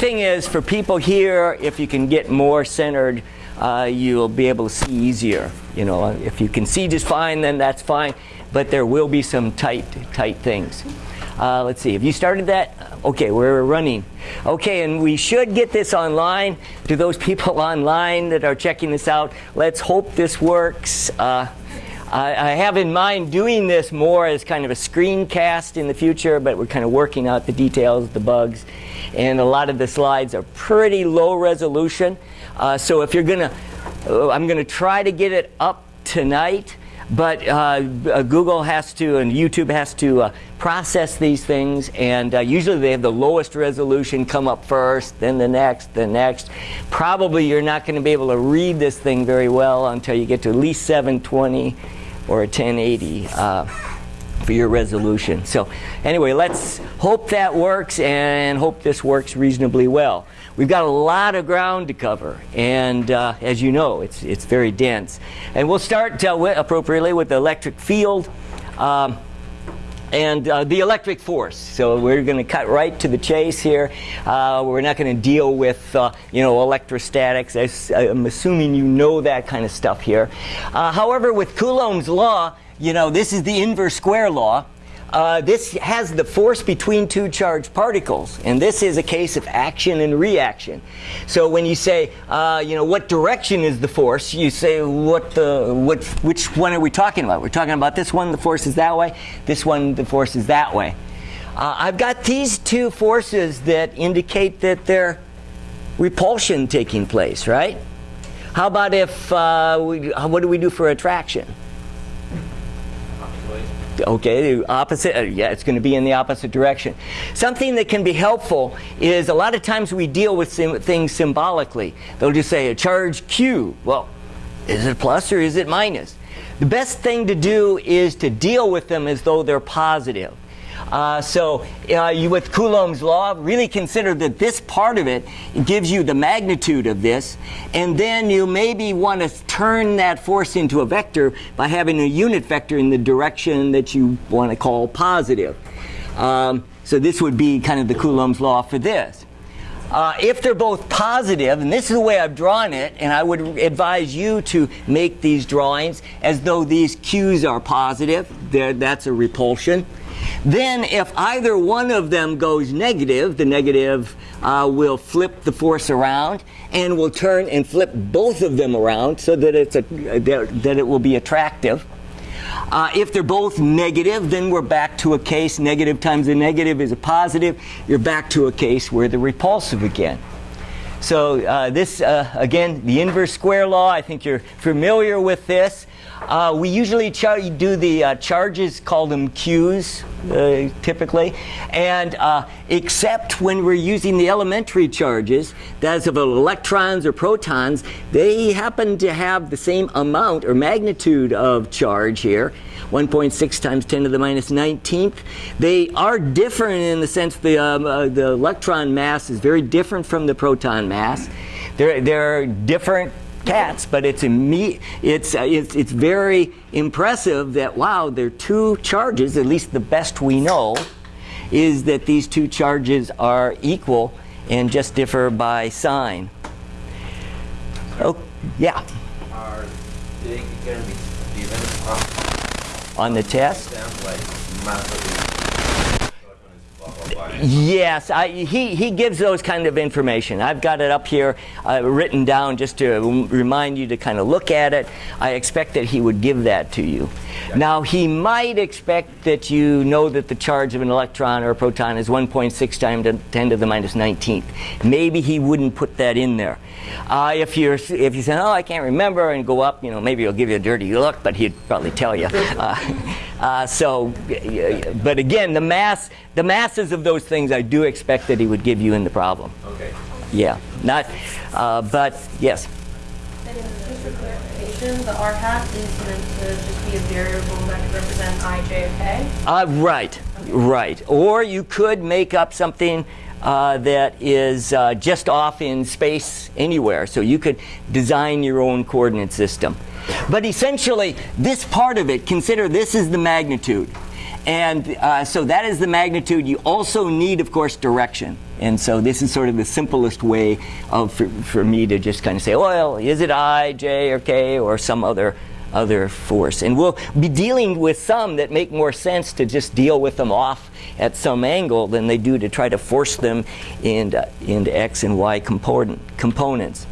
thing is for people here, if you can get more centered, uh, you'll be able to see easier. You know, if you can see just fine, then that's fine. But there will be some tight, tight things. Uh, let's see, have you started that? Okay, we're running. Okay, and we should get this online. To those people online that are checking this out, let's hope this works. Uh, I, I have in mind doing this more as kind of a screencast in the future, but we're kind of working out the details, the bugs. And a lot of the slides are pretty low resolution. Uh, so if you're gonna, uh, I'm gonna try to get it up tonight, but uh, uh Google has to and YouTube has to uh, process these things and uh, usually they have the lowest resolution come up first, then the next, the next. Probably you're not going to be able to read this thing very well until you get to at least 720 or a 1080 for your resolution. So anyway, let's hope that works and hope this works reasonably well. We've got a lot of ground to cover, and uh, as you know, it's, it's very dense. And we'll start uh, appropriately with the electric field um, and uh, the electric force. So we're going to cut right to the chase here. Uh, we're not going to deal with, uh, you know, electrostatics. I'm assuming you know that kind of stuff here. Uh, however, with Coulomb's law, you know, this is the inverse square law. Uh, this has the force between two charged particles, and this is a case of action and reaction. So when you say, uh, you know, what direction is the force, you say, what the, what, which one are we talking about? We're talking about this one, the force is that way. This one, the force is that way. Uh, I've got these two forces that indicate that there's repulsion taking place, right? How about if, uh, we, what do we do for attraction? Okay, the opposite, uh, yeah, it's going to be in the opposite direction. Something that can be helpful is a lot of times we deal with things symbolically. They'll just say a charge Q. Well, is it plus or is it minus? The best thing to do is to deal with them as though they're positive. Uh, so uh, you, with Coulomb's law, really consider that this part of it gives you the magnitude of this, and then you maybe want to turn that force into a vector by having a unit vector in the direction that you want to call positive. Um, so this would be kind of the Coulomb's law for this. Uh, if they're both positive, and this is the way I've drawn it, and I would advise you to make these drawings as though these Q's are positive, there, that's a repulsion. Then if either one of them goes negative, the negative uh, will flip the force around and will turn and flip both of them around so that, it's a, that it will be attractive. Uh, if they're both negative, then we're back to a case, negative times a negative is a positive. You're back to a case where they're repulsive again. So uh, this, uh, again, the inverse square law, I think you're familiar with this. Uh, we usually do the uh, charges, call them Qs, uh, typically, and uh, except when we're using the elementary charges, that's of electrons or protons, they happen to have the same amount or magnitude of charge here, 1.6 times 10 to the minus 19th. They are different in the sense the, um, uh, the electron mass is very different from the proton mass. They're, they're different cats, but it's, it's, uh, it's, it's very impressive that, wow, there are two charges, at least the best we know, is that these two charges are equal and just differ by sign. Oh, yeah. Are they going to be given on the test? Yes, I, he, he gives those kind of information. I've got it up here uh, written down just to remind you to kind of look at it. I expect that he would give that to you. Now, he might expect that you know that the charge of an electron or a proton is 1.6 times 10 to the minus 19th. Maybe he wouldn't put that in there. Uh, if you're if you say, oh, I can't remember, and go up, you know, maybe he'll give you a dirty look, but he'd probably tell you. Uh, uh, so, but again, the mass, the masses of those things, I do expect that he would give you in the problem. Okay. Yeah, not, uh, but yes. And just for clarification, the r hat is meant to just be a variable that could represent i, j, or k. Uh, right, okay. right. Or you could make up something uh, that is uh, just off in space anywhere. So you could design your own coordinate system. But essentially, this part of it, consider this is the magnitude. And uh, so that is the magnitude. You also need, of course, direction. And so this is sort of the simplest way of for, for me to just kind of say, well, is it I, J, or K, or some other other force. And we'll be dealing with some that make more sense to just deal with them off at some angle than they do to try to force them into, into X and Y component, components.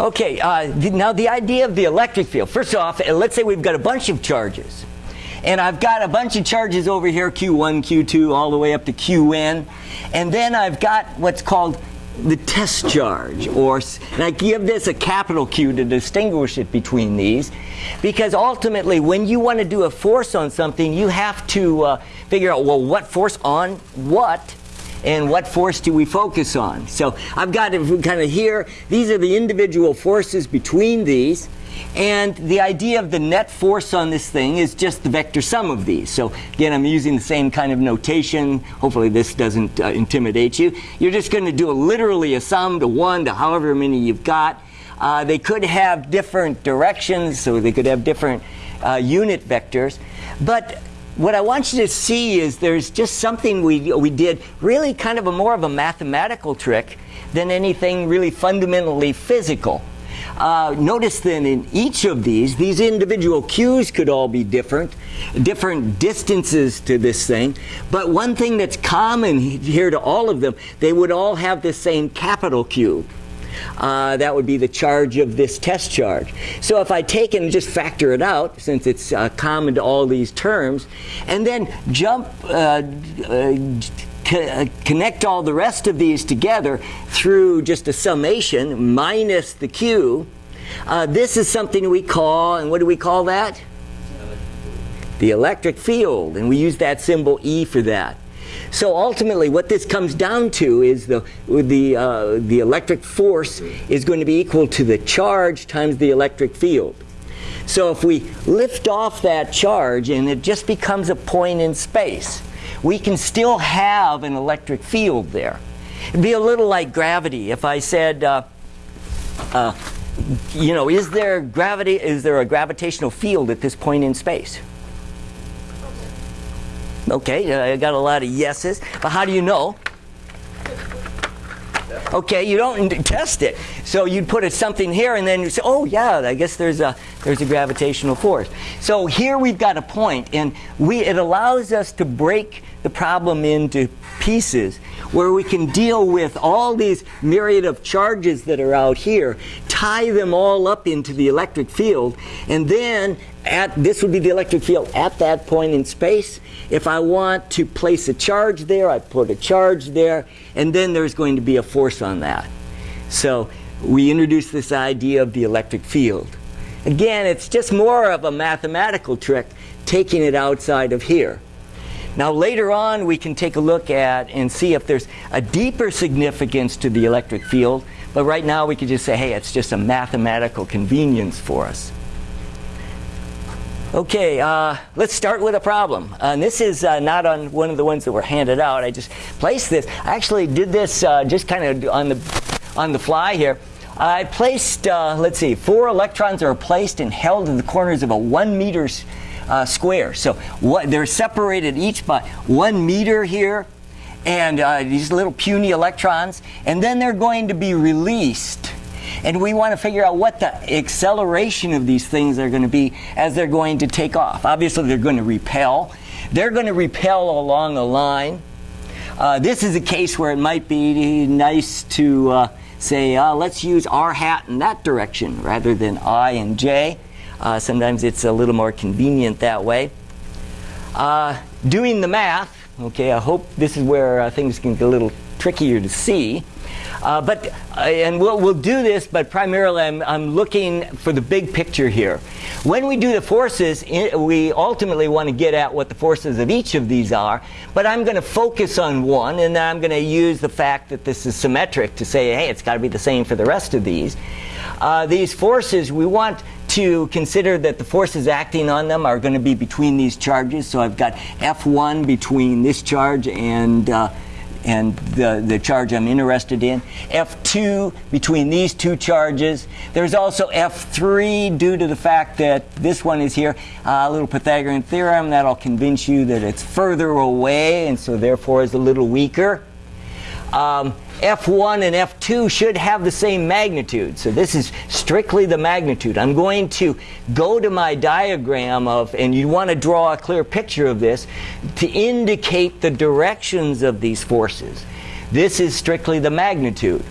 Okay, uh, now the idea of the electric field. First off, uh, let's say we've got a bunch of charges. And I've got a bunch of charges over here, Q1, Q2, all the way up to Qn. And then I've got what's called the test charge, or and I give this a capital Q to distinguish it between these, because ultimately, when you want to do a force on something, you have to uh, figure out well, what force on what, and what force do we focus on. So I've got it kind of here. These are the individual forces between these. And the idea of the net force on this thing is just the vector sum of these. So again, I'm using the same kind of notation. Hopefully this doesn't uh, intimidate you. You're just going to do a, literally a sum to 1 to however many you've got. Uh, they could have different directions, so they could have different uh, unit vectors. But what I want you to see is there's just something we, we did, really kind of a more of a mathematical trick than anything really fundamentally physical. Uh, notice then in each of these, these individual Q's could all be different, different distances to this thing. But one thing that's common here to all of them, they would all have the same capital Q. Uh, that would be the charge of this test charge. So if I take and just factor it out, since it's uh, common to all these terms, and then jump uh, uh uh, connect all the rest of these together through just a summation minus the Q, uh, this is something we call, and what do we call that? The electric field, and we use that symbol E for that. So ultimately, what this comes down to is the the uh, the electric force is going to be equal to the charge times the electric field. So if we lift off that charge, and it just becomes a point in space we can still have an electric field there. It'd be a little like gravity. If I said, uh, uh, you know, is there gravity? Is there a gravitational field at this point in space? Okay, uh, I got a lot of yeses, but how do you know? Okay, you don't test it. So you'd put a, something here and then you say, oh yeah, I guess there's a, there's a gravitational force. So here we've got a point and we, it allows us to break the problem into pieces where we can deal with all these myriad of charges that are out here, tie them all up into the electric field, and then at this would be the electric field at that point in space. If I want to place a charge there, I put a charge there, and then there's going to be a force on that. So we introduce this idea of the electric field. Again, it's just more of a mathematical trick, taking it outside of here. Now later on we can take a look at and see if there's a deeper significance to the electric field, but right now we could just say, hey, it's just a mathematical convenience for us. Okay, uh, let's start with a problem. Uh, and this is uh, not on one of the ones that were handed out. I just placed this. I actually did this uh, just kind of on the, on the fly here. I placed, uh, let's see, four electrons are placed and held in the corners of a one meter uh, square. So what, they're separated each by one meter here and these little puny electrons, and then they're going to be released. And we want to figure out what the acceleration of these things are going to be as they're going to take off. Obviously, they're going to repel. They're going to repel along a line. Uh, this is a case where it might be nice to uh, say, uh, let's use r hat in that direction rather than i and j. Uh, sometimes it's a little more convenient that way. Uh, doing the math, okay, I hope this is where uh, things can get a little trickier to see. Uh, but, uh, and we'll, we'll do this, but primarily I'm, I'm looking for the big picture here. When we do the forces, we ultimately want to get at what the forces of each of these are, but I'm going to focus on one, and then I'm going to use the fact that this is symmetric to say, hey, it's got to be the same for the rest of these. Uh, these forces, we want to consider that the forces acting on them are going to be between these charges. So I've got F1 between this charge and uh, and the, the charge I'm interested in. F2 between these two charges. There's also F3 due to the fact that this one is here. Uh, a little Pythagorean theorem that'll convince you that it's further away and so therefore is a little weaker. um, F1 and F2 should have the same magnitude. So this is strictly the magnitude. I'm going to go to my diagram of, and you want to draw a clear picture of this, to indicate the directions of these forces. This is strictly the magnitude.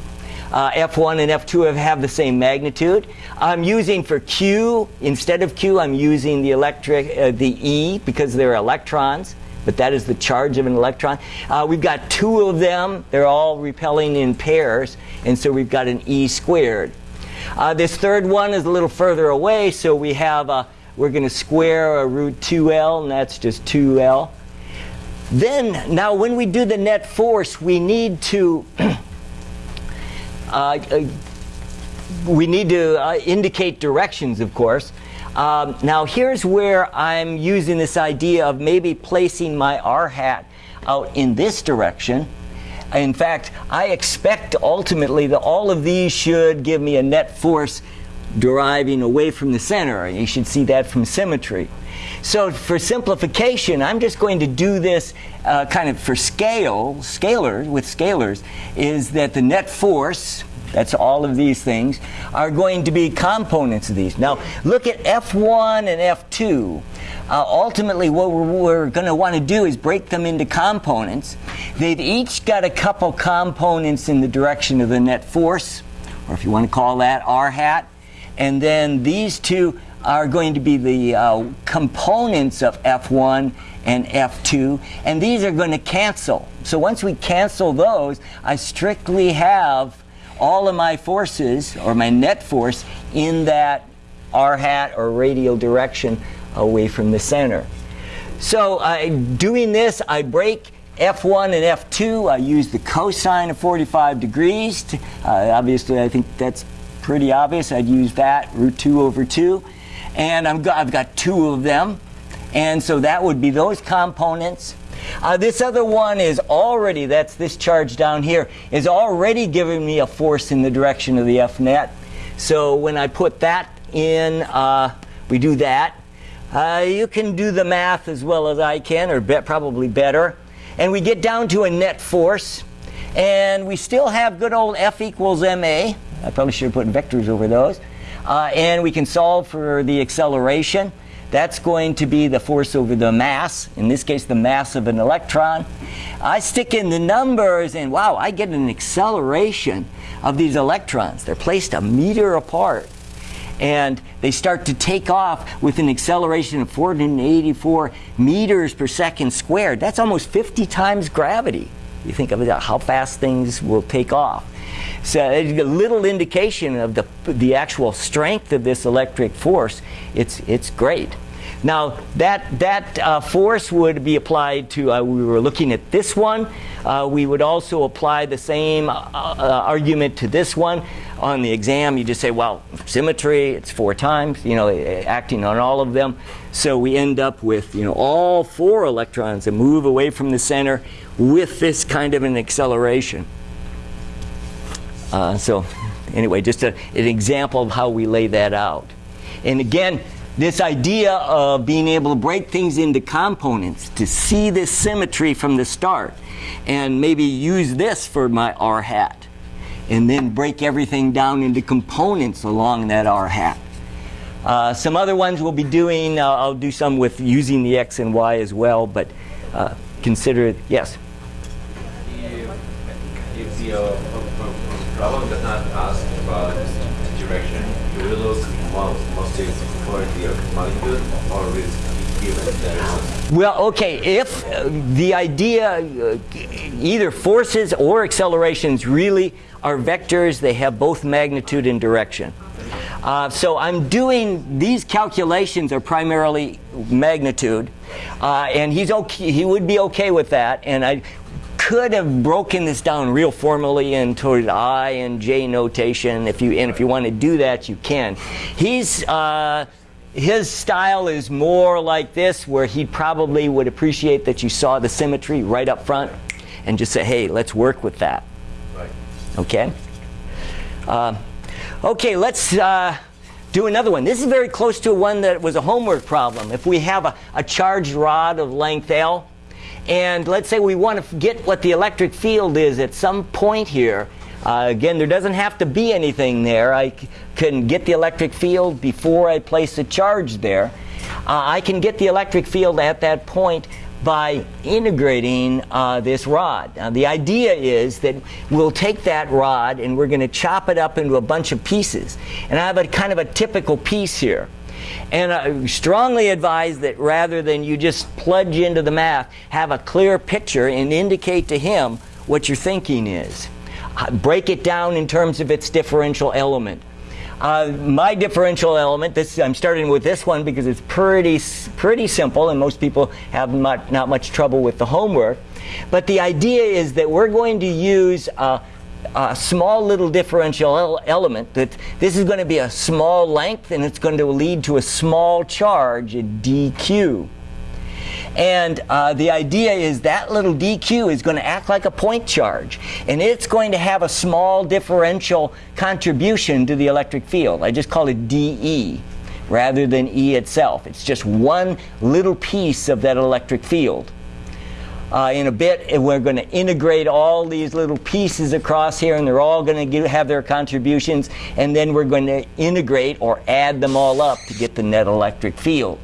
Uh, F1 and F2 have, have the same magnitude. I'm using for Q, instead of Q, I'm using the electric, uh, the E because they're electrons but that is the charge of an electron. Uh, we've got two of them. They're all repelling in pairs, and so we've got an E squared. Uh, this third one is a little further away, so we have a, we're going to square a root 2L, and that's just 2L. Then, now when we do the net force, we need to uh, uh, we need to uh, indicate directions, of course. Um, now here's where I'm using this idea of maybe placing my R hat out in this direction. In fact, I expect ultimately that all of these should give me a net force deriving away from the center. You should see that from symmetry. So for simplification, I'm just going to do this uh, kind of for scale, scalars, with scalars, is that the net force, that's all of these things, are going to be components of these. Now, look at F1 and F2. Uh, ultimately, what we're, we're going to want to do is break them into components. They've each got a couple components in the direction of the net force, or if you want to call that R hat. And then these two are going to be the uh, components of F1 and F2, and these are going to cancel. So once we cancel those, I strictly have all of my forces, or my net force, in that r hat or radial direction away from the center. So uh, doing this, I break F1 and F2. I use the cosine of 45 degrees. To, uh, obviously, I think that's pretty obvious. I'd use that, root 2 over 2. And i have got two of them. And so that would be those components. Uh, this other one is already, that's this charge down here, is already giving me a force in the direction of the F net. So when I put that in, uh, we do that. Uh, you can do the math as well as I can, or be probably better. And we get down to a net force. And we still have good old F equals ma. I probably should have put vectors over those. Uh, and we can solve for the acceleration. That's going to be the force over the mass, in this case the mass of an electron. I stick in the numbers and wow, I get an acceleration of these electrons. They're placed a meter apart and they start to take off with an acceleration of 484 meters per second squared. That's almost 50 times gravity. You think of how fast things will take off. So a little indication of the, the actual strength of this electric force. It's, it's great. Now that, that uh, force would be applied to, uh, we were looking at this one. Uh, we would also apply the same uh, uh, argument to this one. On the exam, you just say, well, symmetry, it's four times, you know, acting on all of them. So we end up with, you know, all four electrons that move away from the center with this kind of an acceleration. Uh, so anyway, just a, an example of how we lay that out. And again, this idea of being able to break things into components, to see this symmetry from the start, and maybe use this for my R hat, and then break everything down into components along that R hat. Uh, some other ones we'll be doing, uh, I'll do some with using the X and Y as well, but uh, consider it, yes? If, if the uh, problem does not ask about direction, look for the molecule or Well, okay, if uh, the idea, uh, either forces or accelerations really are vectors, they have both magnitude and direction. Uh, so I'm doing, these calculations are primarily magnitude, uh, and he's okay, he would be okay with that, and I could have broken this down real formally into I and J notation. If you and if you want to do that, you can. He's uh, his style is more like this, where he probably would appreciate that you saw the symmetry right up front, and just say, "Hey, let's work with that." Right. Okay. Uh, okay, let's. Uh, do another one. This is very close to one that was a homework problem. If we have a, a charged rod of length L, And let's say we want to get what the electric field is at some point here. Uh, again, there doesn't have to be anything there. I can get the electric field before I place a charge there. Uh, I can get the electric field at that point by integrating uh, this rod. Now, the idea is that we'll take that rod and we're going to chop it up into a bunch of pieces. And I have a kind of a typical piece here. And I strongly advise that rather than you just plunge into the math, have a clear picture and indicate to him what your thinking is. Uh, Break it down in terms of its differential element. Uh, my differential element, this, I'm starting with this one because it's pretty, pretty simple and most people have not, not much trouble with the homework. But the idea is that we're going to use a, a small little differential element that this is going to be a small length and it's going to lead to a small charge, a dq. And uh, the idea is that little dq is going to act like a point charge. And it's going to have a small differential contribution to the electric field. I just call it dE rather than E itself. It's just one little piece of that electric field. Uh, in a bit, and we're going to integrate all these little pieces across here, and they're all going to have their contributions, and then we're going to integrate or add them all up to get the net electric field.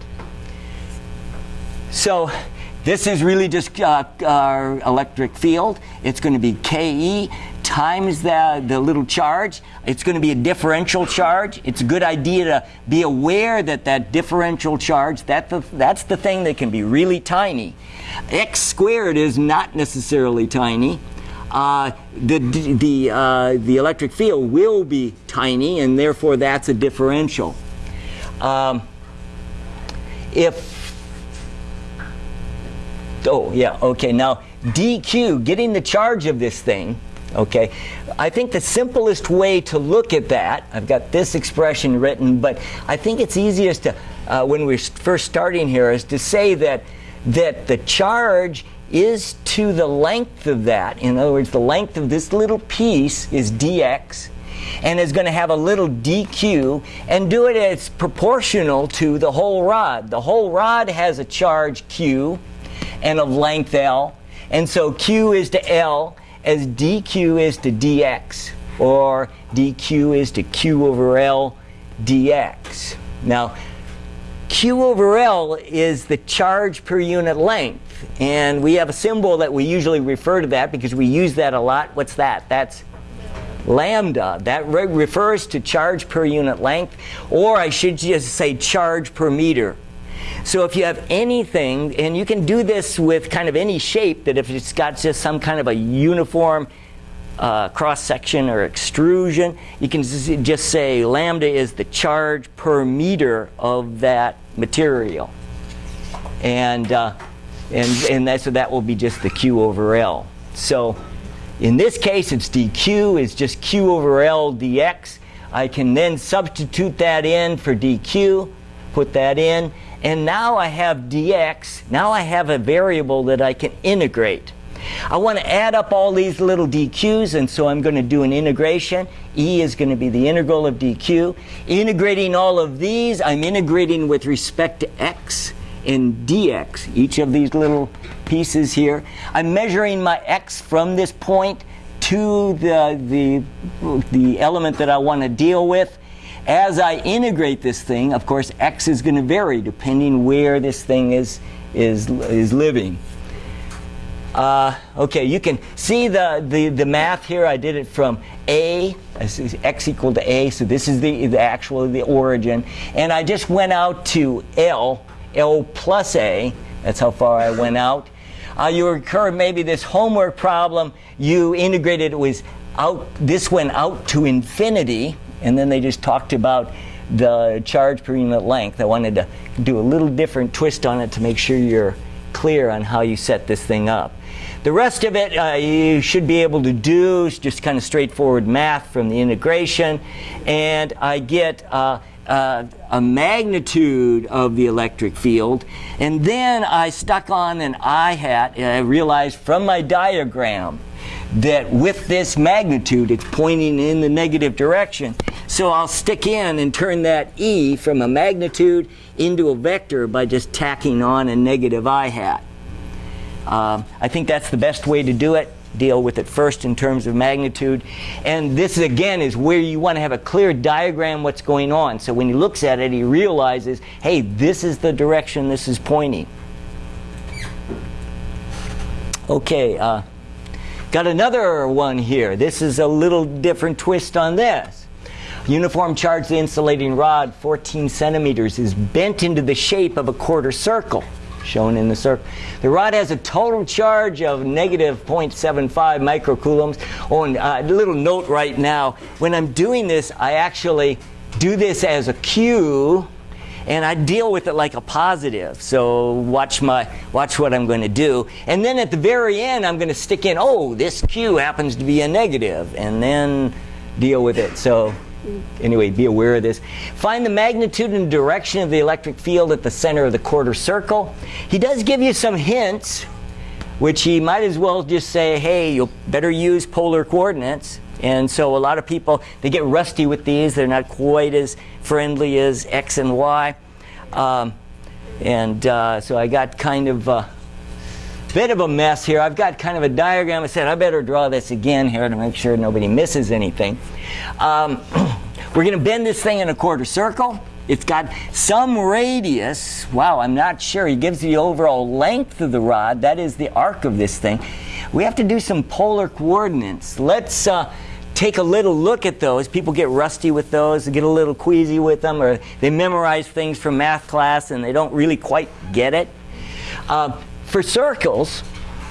So this is really just uh, our electric field. It's going to be Ke times the, the little charge. It's going to be a differential charge. It's a good idea to be aware that that differential charge, that the, that's the thing that can be really tiny. X squared is not necessarily tiny. Uh, the the uh, the electric field will be tiny, and therefore that's a differential. Um, if Oh, yeah, okay. Now, dq, getting the charge of this thing, okay, I think the simplest way to look at that, I've got this expression written, but I think it's easiest to, uh, when we're first starting here, is to say that, that the charge is to the length of that. In other words, the length of this little piece is dx, and is going to have a little dq and do it as proportional to the whole rod. The whole rod has a charge q and of length L. And so Q is to L as dq is to dx, or dq is to q over L dx. Now, Q over L is the charge per unit length. And we have a symbol that we usually refer to that because we use that a lot. What's that? That's lambda. That re refers to charge per unit length, or I should just say charge per meter. So if you have anything, and you can do this with kind of any shape, that if it's got just some kind of a uniform uh, cross section or extrusion, you can just say lambda is the charge per meter of that material. And, uh, and, and that, so that will be just the Q over L. So in this case, it's dq is just q over L dx. I can then substitute that in for dq, put that in, and now I have dx. Now I have a variable that I can integrate. I want to add up all these little dq's, and so I'm going to do an integration. E is going to be the integral of dq. Integrating all of these, I'm integrating with respect to x and dx, each of these little pieces here. I'm measuring my x from this point to the, the, the element that I want to deal with. As I integrate this thing, of course, x is going to vary depending where this thing is, is, is living. Uh, okay, you can see the, the, the math here. I did it from A, x equal to A, so this is the, the actual the origin. And I just went out to L, L plus A. That's how far I went out. Uh, you recur maybe this homework problem, you integrated it was out, this went out to infinity, and then they just talked about the charge per unit length. I wanted to do a little different twist on it to make sure you're clear on how you set this thing up. The rest of it uh, you should be able to do. It's just kind of straightforward math from the integration. And I get uh, uh, a magnitude of the electric field. And then I stuck on an I hat and I realized from my diagram that with this magnitude it's pointing in the negative direction. So I'll stick in and turn that E from a magnitude into a vector by just tacking on a negative I hat. Um, I think that's the best way to do it. Deal with it first in terms of magnitude. And this, again, is where you want to have a clear diagram what's going on. So when he looks at it, he realizes, hey, this is the direction this is pointing. Okay, uh, got another one here. This is a little different twist on this. Uniform charge the insulating rod, 14 centimeters, is bent into the shape of a quarter circle, shown in the circle. The rod has a total charge of negative 0.75 microcoulombs. Oh, and uh, a little note right now, when I'm doing this, I actually do this as a cue and I deal with it like a positive. So watch my watch what I'm going to do, and then at the very end, I'm going to stick in. Oh, this cue happens to be a negative, and then deal with it. So anyway, be aware of this. Find the magnitude and direction of the electric field at the center of the quarter circle. He does give you some hints, which he might as well just say, hey, you better use polar coordinates. And so a lot of people, they get rusty with these. They're not quite as friendly as X and Y. Um, and uh, so I got kind of a bit of a mess here. I've got kind of a diagram. I said I better draw this again here to make sure nobody misses anything. Um, we're going to bend this thing in a quarter circle. It's got some radius. Wow, I'm not sure. He gives the overall length of the rod. That is the arc of this thing. We have to do some polar coordinates. Let's uh, take a little look at those. People get rusty with those, they get a little queasy with them, or they memorize things from math class and they don't really quite get it. Uh, for circles,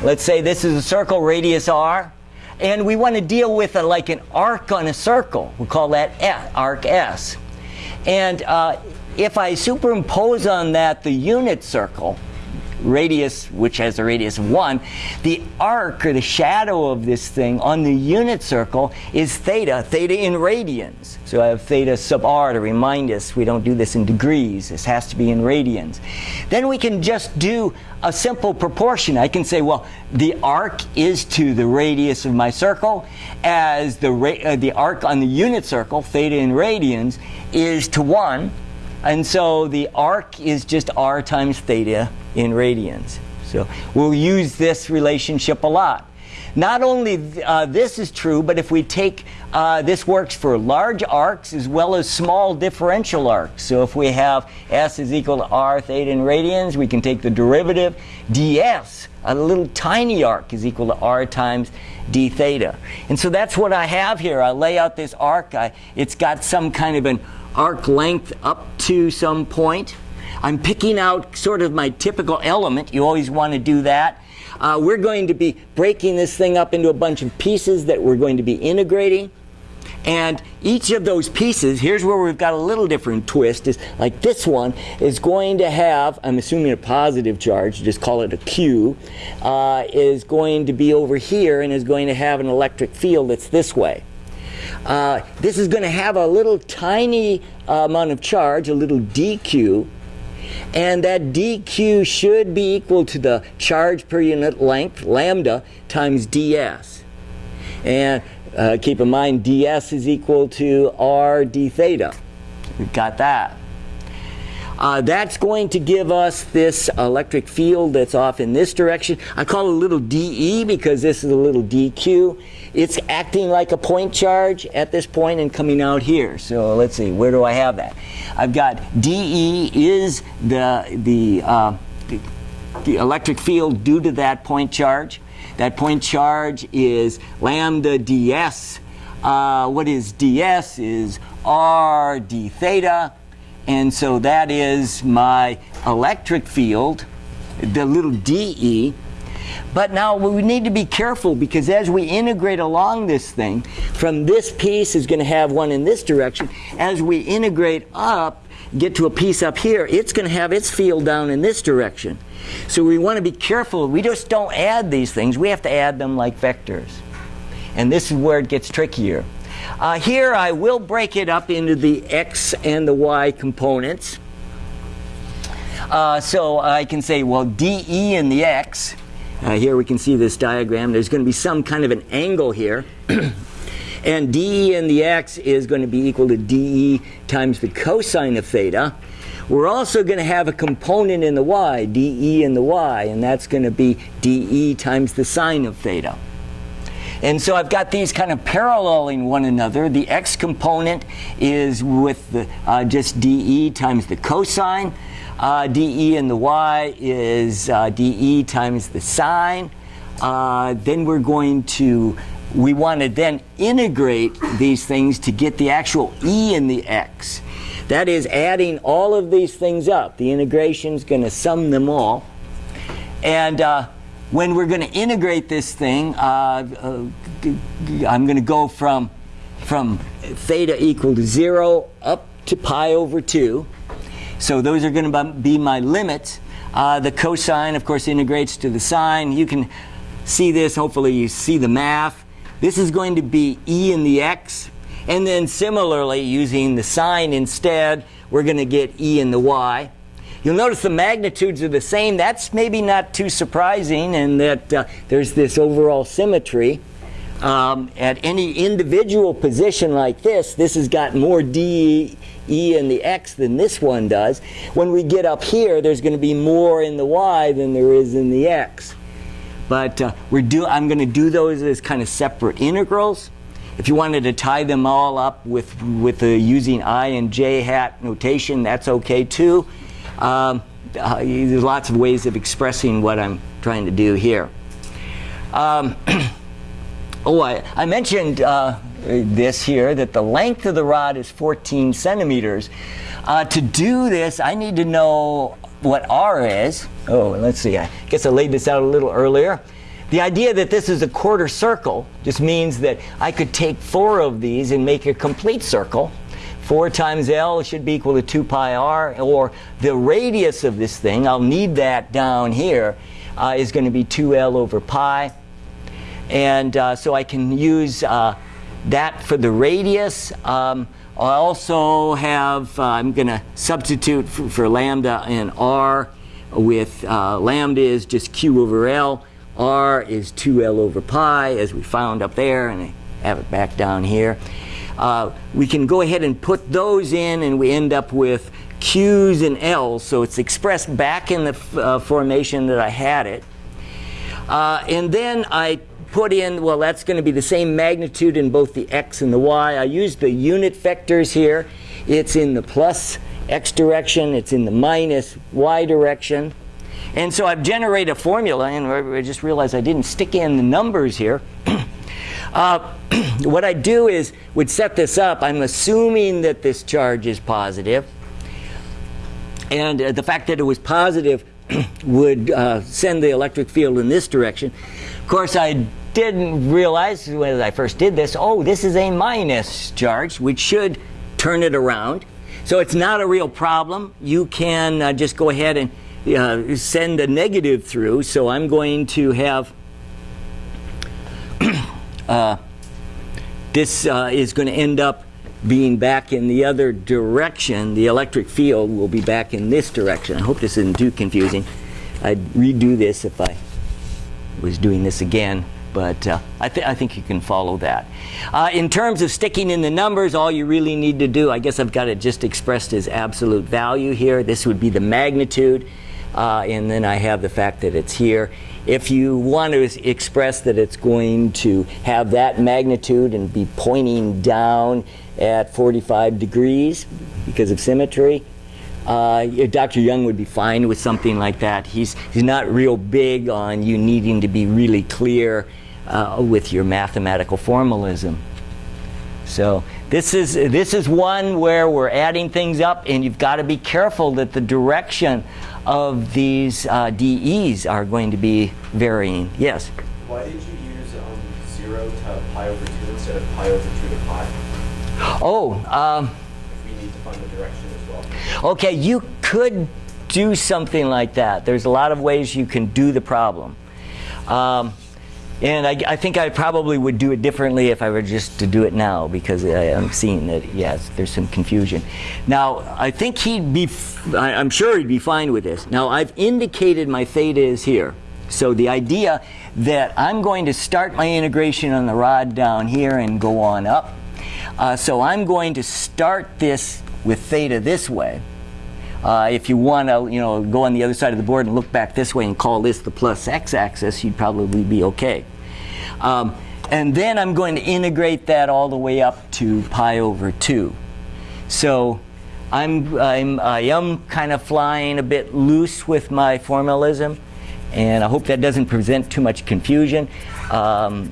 let's say this is a circle radius r, and we want to deal with a, like an arc on a circle. We call that arc S. And uh, if I superimpose on that the unit circle, radius, which has a radius of 1, the arc or the shadow of this thing on the unit circle is theta, theta in radians. So I have theta sub r to remind us we don't do this in degrees. This has to be in radians. Then we can just do a simple proportion. I can say, well, the arc is to the radius of my circle as the, uh, the arc on the unit circle, theta in radians, is to 1. And so the arc is just r times theta in radians. So we'll use this relationship a lot. Not only uh, this is true, but if we take, uh, this works for large arcs as well as small differential arcs. So if we have S is equal to R theta in radians, we can take the derivative ds, a little tiny arc is equal to R times d theta. And so that's what I have here. I lay out this arc. I, it's got some kind of an arc length up to some point. I'm picking out sort of my typical element. You always want to do that. Uh, we're going to be breaking this thing up into a bunch of pieces that we're going to be integrating. And each of those pieces, here's where we've got a little different twist, is like this one is going to have, I'm assuming a positive charge, just call it a Q, uh, is going to be over here and is going to have an electric field that's this way. Uh, this is going to have a little tiny uh, amount of charge, a little dq, and that dq should be equal to the charge per unit length, lambda, times ds. And uh, keep in mind, ds is equal to r d theta. We've got that. Uh, that's going to give us this electric field that's off in this direction. I call it a little dE because this is a little dQ. It's acting like a point charge at this point and coming out here. So let's see, where do I have that? I've got dE is the, the, uh, the, electric field due to that point charge. That point charge is lambda ds. Uh, what is ds is r d theta and so that is my electric field, the little dE. But now we need to be careful because as we integrate along this thing, from this piece is going to have one in this direction. As we integrate up, get to a piece up here, it's going to have its field down in this direction. So we want to be careful. We just don't add these things. We have to add them like vectors. And this is where it gets trickier. Uh, here I will break it up into the x and the y components. Uh, so I can say, well, dE in the x, uh, here we can see this diagram, there's going to be some kind of an angle here. and dE in the x is going to be equal to dE times the cosine of theta. We're also going to have a component in the y, dE in the y, and that's going to be dE times the sine of theta. And so I've got these kind of paralleling one another. The x component is with the, uh, just dE times the cosine. Uh, dE in the y is uh, dE times the sine. Uh, then we're going to, we want to then integrate these things to get the actual e in the x. That is adding all of these things up. The integration is going to sum them all. And uh, when we're going to integrate this thing, uh, uh, I'm going to go from, from theta equal to 0 up to pi over 2. So those are going to be my limits. Uh, the cosine, of course, integrates to the sine. You can see this. Hopefully you see the math. This is going to be e in the x. And then similarly, using the sine instead, we're going to get e in the y. You'll notice the magnitudes are the same. That's maybe not too surprising in that uh, there's this overall symmetry. Um, at any individual position like this, this has got more d e in the x than this one does. When we get up here, there's going to be more in the y than there is in the x. But uh, we're do, I'm going to do those as kind of separate integrals. If you wanted to tie them all up with, with the using i and j hat notation, that's okay too. Um, uh, there's lots of ways of expressing what I'm trying to do here. Um, oh, I, I mentioned uh, this here, that the length of the rod is 14 centimeters. Uh, to do this, I need to know what R is. Oh, let's see, I guess I laid this out a little earlier. The idea that this is a quarter circle just means that I could take four of these and make a complete circle. 4 times L should be equal to 2 pi r, or the radius of this thing, I'll need that down here, uh, is going to be 2L over pi. And uh, so I can use uh, that for the radius. Um, I also have, uh, I'm going to substitute for, for, lambda and r with uh, lambda is just q over L. R is 2L over pi, as we found up there, and I have it back down here. Uh, we can go ahead and put those in and we end up with Q's and L's. So it's expressed back in the uh, formation that I had it. Uh, and then I put in, well, that's going to be the same magnitude in both the x and the y. I used the unit vectors here. It's in the plus x direction. It's in the minus y direction. And so I've generated a formula, and I just realized I didn't stick in the numbers here. Uh, what I do is would set this up. I'm assuming that this charge is positive. And uh, the fact that it was positive would uh, send the electric field in this direction. Of course, I didn't realize when I first did this, oh, this is a minus charge, which should turn it around. So it's not a real problem. You can uh, just go ahead and uh, send a negative through. So I'm going to have uh, this uh, is going to end up being back in the other direction. The electric field will be back in this direction. I hope this isn't too confusing. I'd redo this if I was doing this again, but uh, I, th I, think you can follow that. Uh, in terms of sticking in the numbers, all you really need to do, I guess I've got it just expressed as absolute value here. This would be the magnitude, uh, and then I have the fact that it's here. If you want to express that it's going to have that magnitude and be pointing down at 45 degrees because of symmetry, uh, Dr. Young would be fine with something like that. He's, he's not real big on you needing to be really clear uh, with your mathematical formalism. So this is, this is one where we're adding things up and you've got to be careful that the direction of these uh, DEs are going to be varying. Yes? Why did you use um, 0 to pi over 2 instead of pi over 2 to pi? Oh, um, if we need to find the direction as well. Okay, you could do something like that. There's a lot of ways you can do the problem. Um, and I, I, think I probably would do it differently if I were just to do it now because I, am seeing that, yes, there's some confusion. Now, I think he'd be, I, I'm sure he'd be fine with this. Now, I've indicated my theta is here. So the idea that I'm going to start my integration on the rod down here and go on up. Uh, so I'm going to start this with theta this way. Uh, if you want to, you know, go on the other side of the board and look back this way and call this the plus x-axis, you'd probably be okay. Um, and then I'm going to integrate that all the way up to pi over 2. So I'm, I'm, I am kind of flying a bit loose with my formalism, and I hope that doesn't present too much confusion. Um,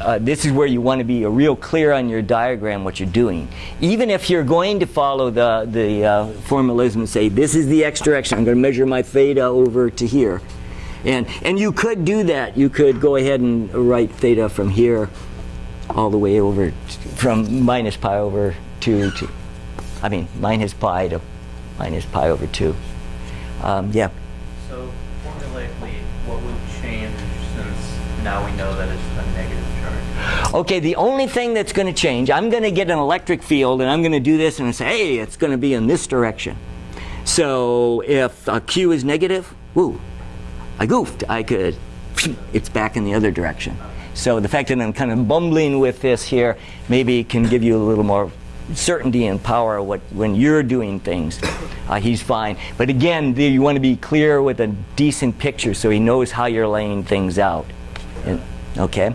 uh, this is where you want to be real clear on your diagram what you're doing. Even if you're going to follow the, the uh, formalism and say, this is the x direction, I'm going to measure my theta over to here. And, and you could do that. You could go ahead and write theta from here all the way over, from minus pi over 2 to, I mean, minus pi to minus pi over 2. Um, yeah. So formulaically, what would change since now we know that it's a negative charge? Okay, the only thing that's going to change, I'm going to get an electric field and I'm going to do this and say, hey, it's going to be in this direction. So if uh, Q is negative, woo, I goofed. I could, it's back in the other direction. So the fact that I'm kind of bumbling with this here maybe can give you a little more certainty and power what, when you're doing things. Uh, he's fine. But again, the, you want to be clear with a decent picture so he knows how you're laying things out. And, okay?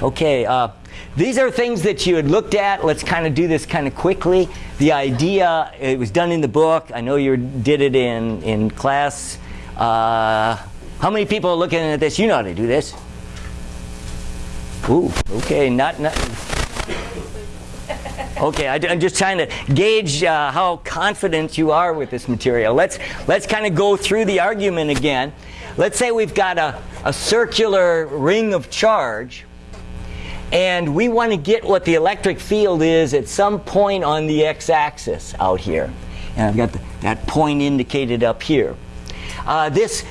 Okay, uh, these are things that you had looked at. Let's kind of do this kind of quickly. The idea, it was done in the book. I know you did it in, in class. Uh, how many people are looking at this? You know how to do this. Ooh, okay, not, not Okay, I, am just trying to gauge uh, how confident you are with this material. Let's, let's kind of go through the argument again. Let's say we've got a, a circular ring of charge, and we want to get what the electric field is at some point on the x-axis out here. And I've got the, that point indicated up here. Uh, this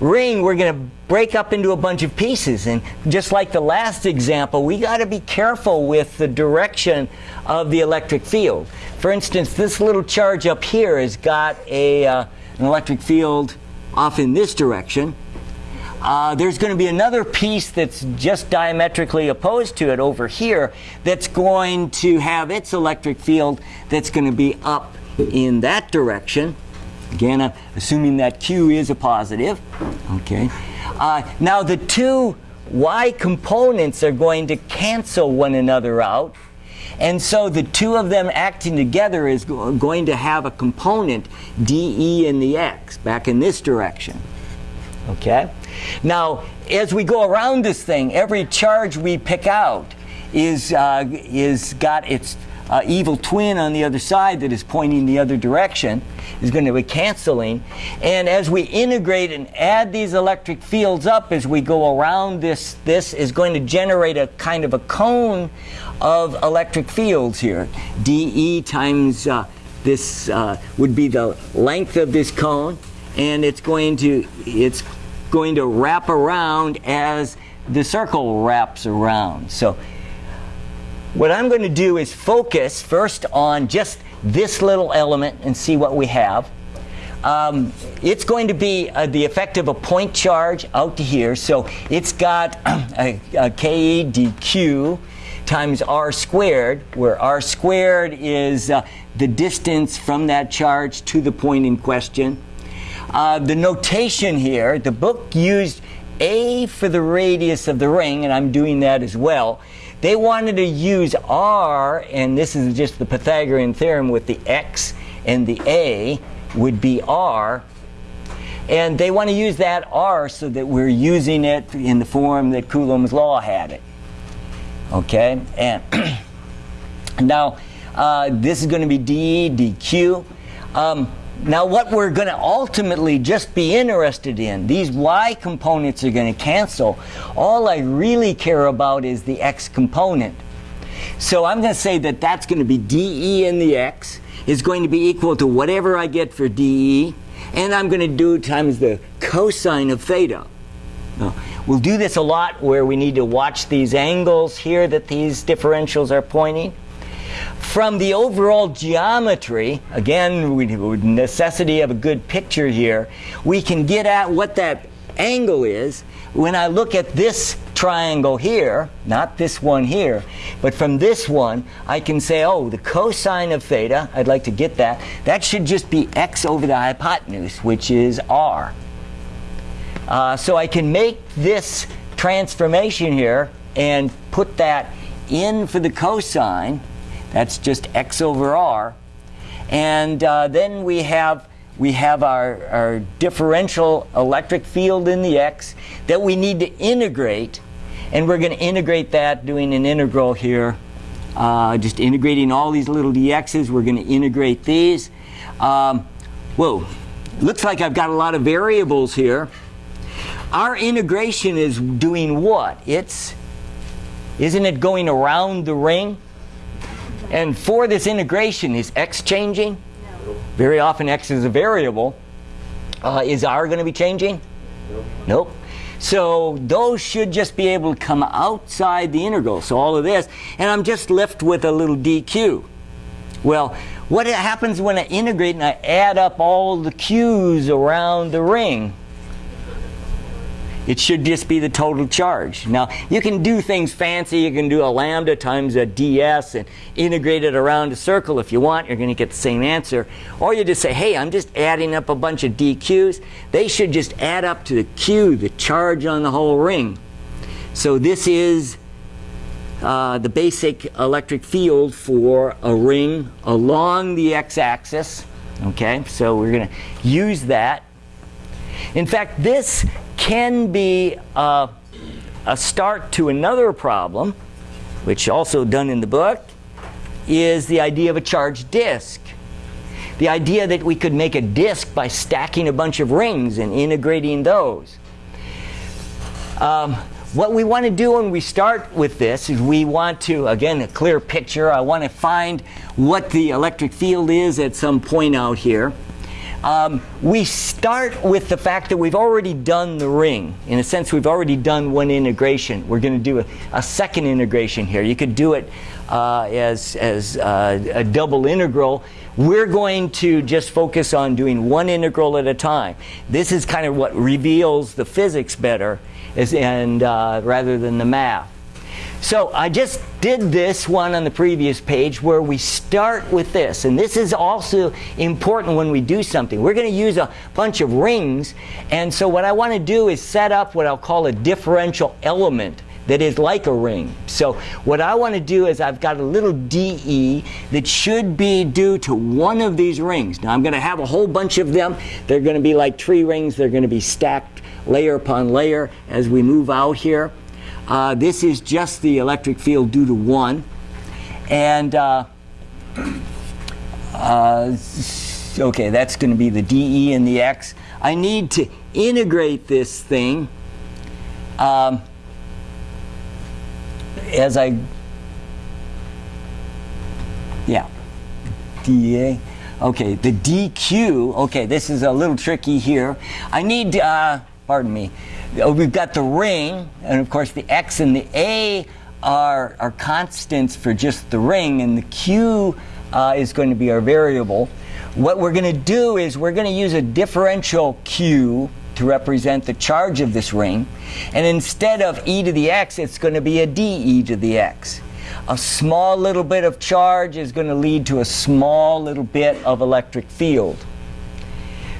ring we're going to break up into a bunch of pieces. And just like the last example we got to be careful with the direction of the electric field. For instance this little charge up here has got a, uh, an electric field off in this direction. Uh, there's going to be another piece that's just diametrically opposed to it over here that's going to have its electric field that's going to be up in that direction Again, I'm assuming that Q is a positive. Okay. Uh, now the two y components are going to cancel one another out. And so the two of them acting together is go going to have a component dE in the x back in this direction. Okay? Now, as we go around this thing, every charge we pick out is, uh, is got its uh, evil twin on the other side that is pointing the other direction is going to be canceling. And as we integrate and add these electric fields up as we go around this, this is going to generate a kind of a cone of electric fields here. dE times uh, this uh, would be the length of this cone and it's going to it's going to wrap around as the circle wraps around. So what I'm going to do is focus first on just this little element and see what we have. Um, it's going to be uh, the effect of a point charge out to here. So it's got a, a K dq times r squared, where r squared is uh, the distance from that charge to the point in question. Uh, the notation here, the book used a for the radius of the ring, and I'm doing that as well. They wanted to use R, and this is just the Pythagorean theorem with the X and the A would be R. And they want to use that R so that we're using it in the form that Coulomb's law had it. Okay? And now, uh, this is going to be d dq. Um, now what we're going to ultimately just be interested in, these y components are going to cancel. All I really care about is the x component. So I'm going to say that that's going to be dE in the x is going to be equal to whatever I get for dE, and I'm going to do times the cosine of theta. Now, we'll do this a lot where we need to watch these angles here that these differentials are pointing. From the overall geometry, again, with necessity of a good picture here, we can get at what that angle is when I look at this triangle here, not this one here, but from this one, I can say, oh, the cosine of theta, I'd like to get that, that should just be x over the hypotenuse, which is r. Uh, so I can make this transformation here and put that in for the cosine. That's just x over r. And uh, then we have we have our, our differential electric field in the x that we need to integrate. And we're going to integrate that doing an integral here. Uh, just integrating all these little dx's. We're going to integrate these. Um, whoa, looks like I've got a lot of variables here. Our integration is doing what? It's, isn't it going around the ring? And for this integration, is x changing? No. Very often x is a variable. Uh, is r going to be changing? Nope. Nope. So those should just be able to come outside the integral. So all of this, and I'm just left with a little dq. Well, what happens when I integrate and I add up all the q's around the ring? It should just be the total charge. Now, you can do things fancy. You can do a lambda times a ds and integrate it around a circle if you want. You're going to get the same answer. Or you just say, hey, I'm just adding up a bunch of dq's. They should just add up to the q, the charge on the whole ring. So this is uh, the basic electric field for a ring along the x-axis. Okay, so we're going to use that. In fact, this can be uh, a start to another problem, which also done in the book, is the idea of a charged disk. The idea that we could make a disk by stacking a bunch of rings and integrating those. Um, what we want to do when we start with this is we want to, again, a clear picture. I want to find what the electric field is at some point out here. Um, we start with the fact that we've already done the ring. In a sense, we've already done one integration. We're going to do a, a, second integration here. You could do it uh, as, as uh, a double integral. We're going to just focus on doing one integral at a time. This is kind of what reveals the physics better and, uh, rather than the math. So I just did this one on the previous page where we start with this. And this is also important when we do something. We're going to use a bunch of rings. And so what I want to do is set up what I'll call a differential element that is like a ring. So what I want to do is I've got a little DE that should be due to one of these rings. Now I'm going to have a whole bunch of them. They're going to be like tree rings. They're going to be stacked layer upon layer as we move out here. Uh, this is just the electric field due to 1. And, uh, uh, okay, that's going to be the dE and the x. I need to integrate this thing um, as I, yeah, dA. Okay, the dq, okay, this is a little tricky here. I need, uh, pardon me, we've got the ring, and of course the x and the a are, are constants for just the ring, and the q uh, is going to be our variable. What we're going to do is we're going to use a differential q to represent the charge of this ring, and instead of e to the x, it's going to be a dE to the x. A small little bit of charge is going to lead to a small little bit of electric field.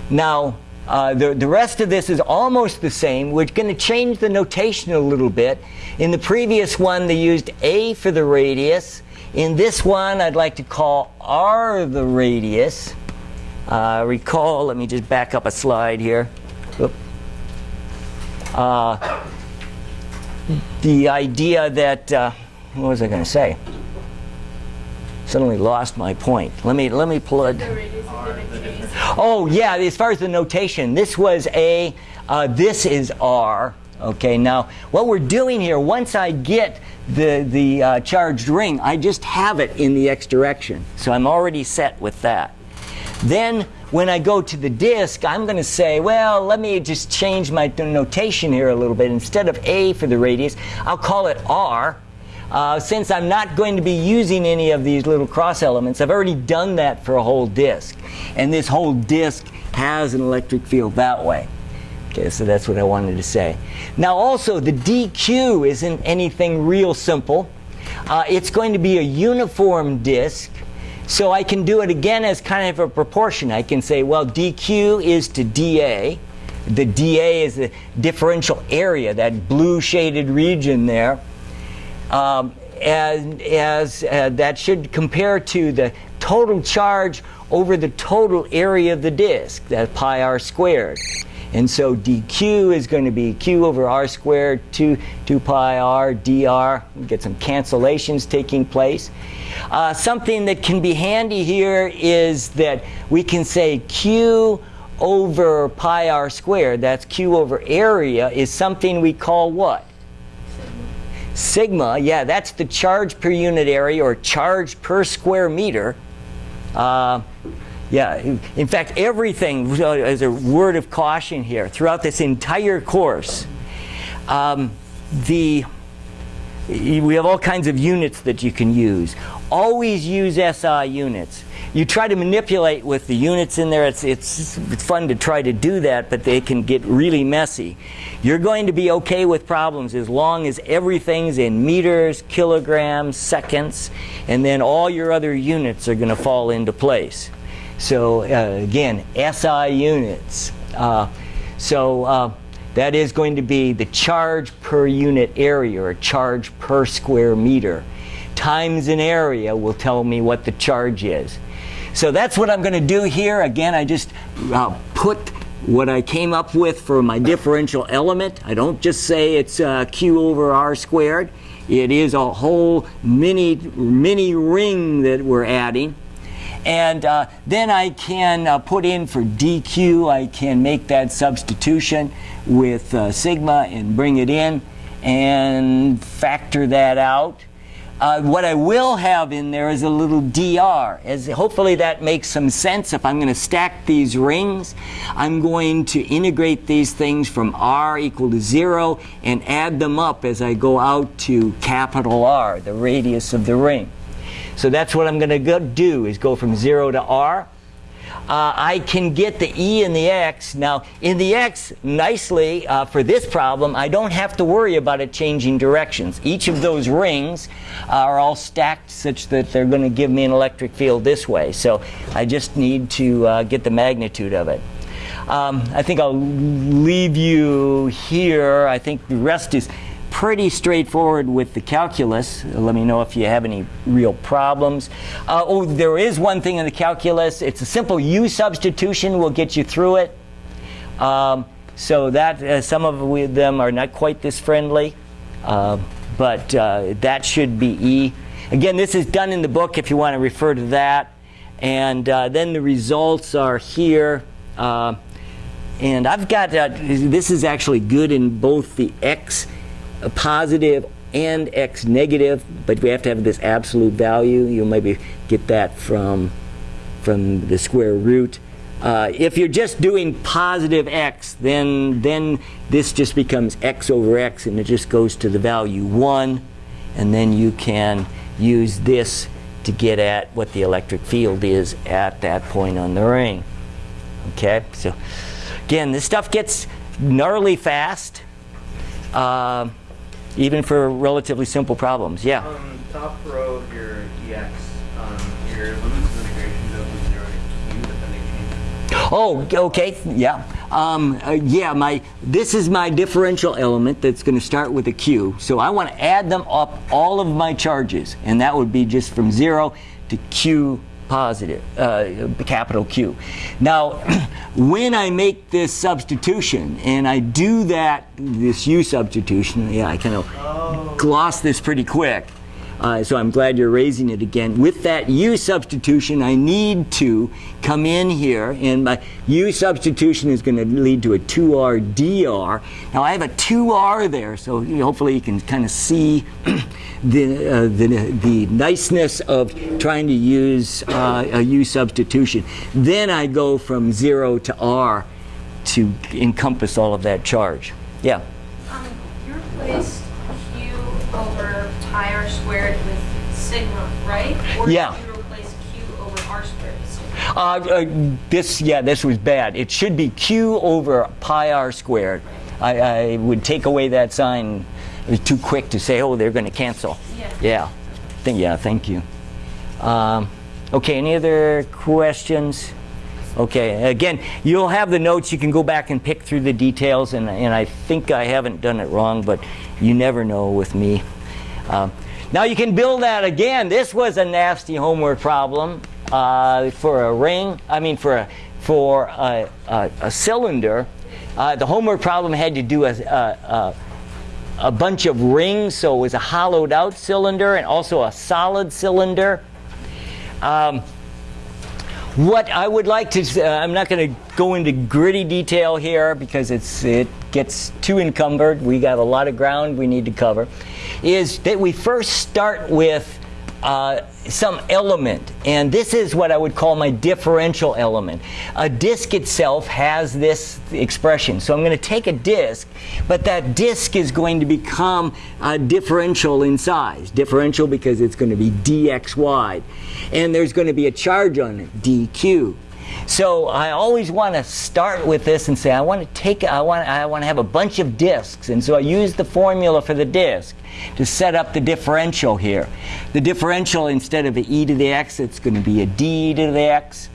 Now, uh, the, the rest of this is almost the same. We're going to change the notation a little bit. In the previous one, they used A for the radius. In this one, I'd like to call R the radius. Uh, recall, let me just back up a slide here. Uh, the idea that, uh, what was I going to say? Suddenly lost my point. Let me, let me pull it. Oh, yeah, as far as the notation, this was A, uh, this is R. Okay, now what we're doing here, once I get the, the uh, charged ring, I just have it in the x direction. So I'm already set with that. Then when I go to the disk, I'm going to say, well, let me just change my notation here a little bit. Instead of A for the radius, I'll call it R. Uh, since I'm not going to be using any of these little cross elements, I've already done that for a whole disk. And this whole disk has an electric field that way. Okay, so that's what I wanted to say. Now also, the DQ isn't anything real simple. Uh, it's going to be a uniform disk, so I can do it again as kind of a proportion. I can say, well, DQ is to DA. The DA is the differential area, that blue shaded region there. Um, and as uh, that should compare to the total charge over the total area of the disk, that pi r squared. And so dq is going to be q over r squared, 2, 2 pi r dr. We get some cancellations taking place. Uh, something that can be handy here is that we can say q over pi r squared, that's q over area, is something we call what? Sigma, yeah, that's the charge per unit area or charge per square meter. Uh, yeah, in fact, everything, uh, as a word of caution here, throughout this entire course, um, the we have all kinds of units that you can use. Always use SI units. You try to manipulate with the units in there. It's, it's fun to try to do that, but they can get really messy. You're going to be okay with problems as long as everything's in meters, kilograms, seconds, and then all your other units are going to fall into place. So uh, again, SI units. Uh, so uh, that is going to be the charge per unit area or charge per square meter. Times an area will tell me what the charge is. So that's what I'm going to do here. Again, I just uh, put what I came up with for my differential element. I don't just say it's uh, q over r squared. It is a whole mini, mini ring that we're adding. And uh, then I can uh, put in for dq, I can make that substitution with uh, sigma and bring it in and factor that out. Uh, what I will have in there is a little dr. As hopefully that makes some sense. If I'm going to stack these rings, I'm going to integrate these things from r equal to 0 and add them up as I go out to capital R, the radius of the ring. So that's what I'm going to do is go from 0 to r. Uh, I can get the e and the x. Now, in the x, nicely, uh, for this problem, I don't have to worry about it changing directions. Each of those rings are all stacked such that they're going to give me an electric field this way. So I just need to uh, get the magnitude of it. Um, I think I'll leave you here. I think the rest is pretty straightforward with the calculus. Let me know if you have any real problems. Uh, oh, there is one thing in the calculus. It's a simple U substitution will get you through it. Um, so that uh, some of them are not quite this friendly, uh, but uh, that should be E. Again, this is done in the book if you want to refer to that. And uh, then the results are here. Uh, and I've got, this is actually good in both the X positive and x negative, but we have to have this absolute value. You'll maybe get that from, from the square root. Uh, if you're just doing positive x, then, then this just becomes x over x, and it just goes to the value 1. And then you can use this to get at what the electric field is at that point on the ring. Okay, so again, this stuff gets gnarly fast. Uh, even for relatively simple problems. Yeah. Um, top row of your EX, um, your limits of integration go from zero to q, but then they change. Oh, okay, yeah. Um, uh, yeah, my this is my differential element that's going to start with a q. So I want to add them up, all of my charges, and that would be just from zero to q positive, uh, capital Q. Now, when I make this substitution, and I do that, this U substitution, yeah, I kind of gloss this pretty quick. Uh, so I'm glad you're raising it again. With that U substitution, I need to come in here, and my U substitution is going to lead to a 2R dr. Now I have a 2R there, so hopefully you can kind of see the, uh, the, the niceness of trying to use uh, a U substitution. Then I go from 0 to R to encompass all of that charge. Yeah? Um, you replaced Q pi r squared with sigma, right? Or Yeah. you replace Q over r squared with sigma? Uh, uh, this, yeah, this was bad. It should be Q over pi r squared. I, I would take away that sign. It was too quick to say, oh, they're going to cancel. Yeah. Yeah. Thank, yeah, thank you. Um, okay, any other questions? Okay, again, you'll have the notes. You can go back and pick through the details, and, and I think I haven't done it wrong, but you never know with me. Um, now you can build that again. This was a nasty homework problem uh, for a ring. I mean, for a, for a, a, a cylinder. Uh, the homework problem had to do a, a, a a bunch of rings, so it was a hollowed out cylinder and also a solid cylinder. Um, what I would like to, uh, I'm not going to go into gritty detail here because it's it gets too encumbered. We got a lot of ground we need to cover. Is that we first start with uh, some element, and this is what I would call my differential element. A disk itself has this expression, so I'm going to take a disk, but that disk is going to become a differential in size. Differential because it's going to be dxy, and there's going to be a charge on it, dq. So I always want to start with this and say I want to take I want I want to have a bunch of disks and so I use the formula for the disk to set up the differential here. The differential instead of e to the x it's going to be a d to the x.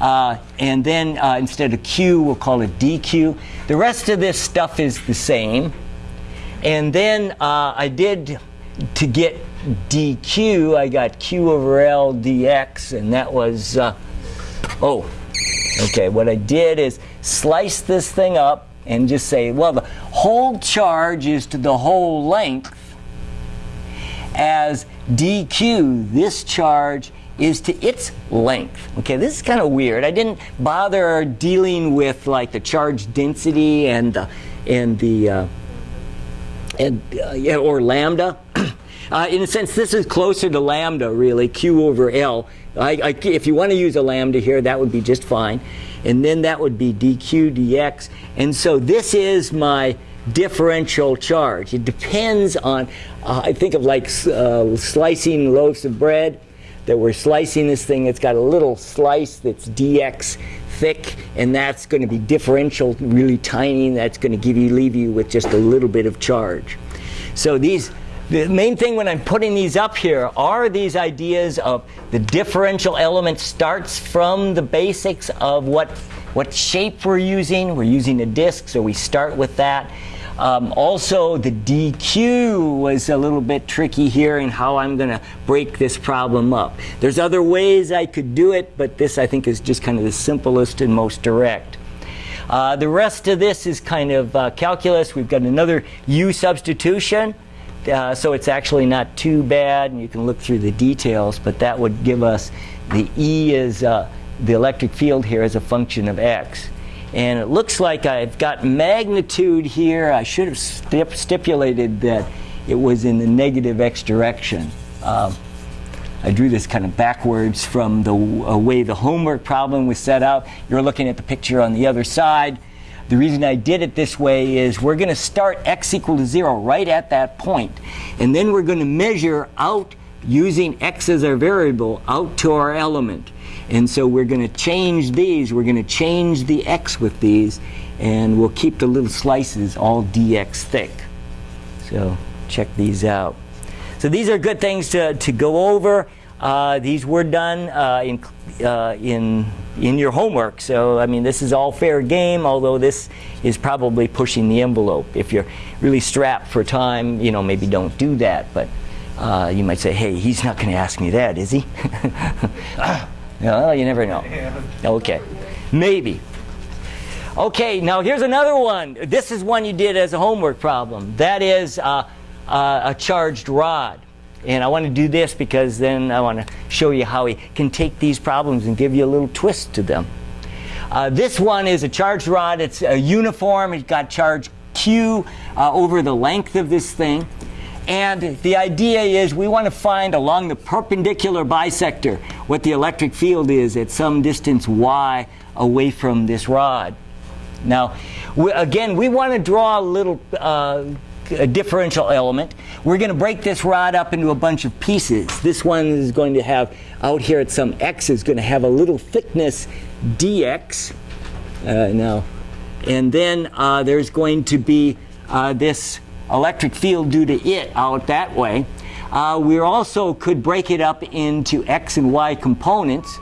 Uh, and then uh, instead of q we'll call it dq. The rest of this stuff is the same. And then uh, I did to get dq I got q over l dx and that was uh, oh Okay, what I did is slice this thing up and just say, well, the whole charge is to the whole length as dq, this charge is to its length. Okay, this is kind of weird. I didn't bother dealing with like the charge density and the, and the uh, and uh, yeah, or lambda. Uh, in a sense, this is closer to lambda, really, q over L. I, I, if you want to use a lambda here, that would be just fine. And then that would be dq dx. And so this is my differential charge. It depends on, uh, I think of like uh, slicing loaves of bread, that we're slicing this thing, it's got a little slice that's dx thick, and that's going to be differential, really tiny, that's going to give you, leave you with just a little bit of charge. So these, the main thing when I'm putting these up here are these ideas of the differential element starts from the basics of what, what shape we're using. We're using a disk, so we start with that. Um, also, the DQ was a little bit tricky here in how I'm going to break this problem up. There's other ways I could do it, but this I think is just kind of the simplest and most direct. Uh, the rest of this is kind of uh, calculus. We've got another U substitution. Uh, so it's actually not too bad, and you can look through the details, but that would give us the E is uh, the electric field here as a function of X. And it looks like I've got magnitude here. I should have stip stipulated that it was in the negative X direction. Um, I drew this kind of backwards from the uh, way the homework problem was set out. You're looking at the picture on the other side. The reason I did it this way is we're going to start x equal to 0 right at that point. And then we're going to measure out using x as our variable out to our element. And so we're going to change these. We're going to change the x with these. And we'll keep the little slices all dx thick. So check these out. So these are good things to, to go over. Uh, these were done uh, in, uh, in, in your homework. So, I mean, this is all fair game, although this is probably pushing the envelope. If you're really strapped for time, you know, maybe don't do that. But uh, you might say, hey, he's not going to ask me that, is he? well, you never know. Okay. Maybe. Okay, now here's another one. This is one you did as a homework problem. That is uh, a charged rod. And I want to do this because then I want to show you how we can take these problems and give you a little twist to them. Uh, this one is a charged rod. It's a uniform. It's got charge Q uh, over the length of this thing. And the idea is we want to find along the perpendicular bisector what the electric field is at some distance y away from this rod. Now, we, again, we want to draw a little uh, differential element. We're going to break this rod up into a bunch of pieces. This one is going to have, out here at some x, is going to have a little thickness dx. Uh, now, and then uh, there's going to be uh, this electric field due to it out that way. Uh, we also could break it up into x and y components.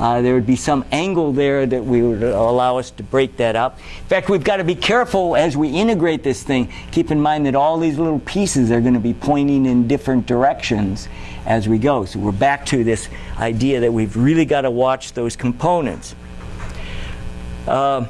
Uh, there would be some angle there that we would allow us to break that up. In fact, we've got to be careful as we integrate this thing. Keep in mind that all these little pieces are going to be pointing in different directions as we go. So we're back to this idea that we've really got to watch those components. Uh,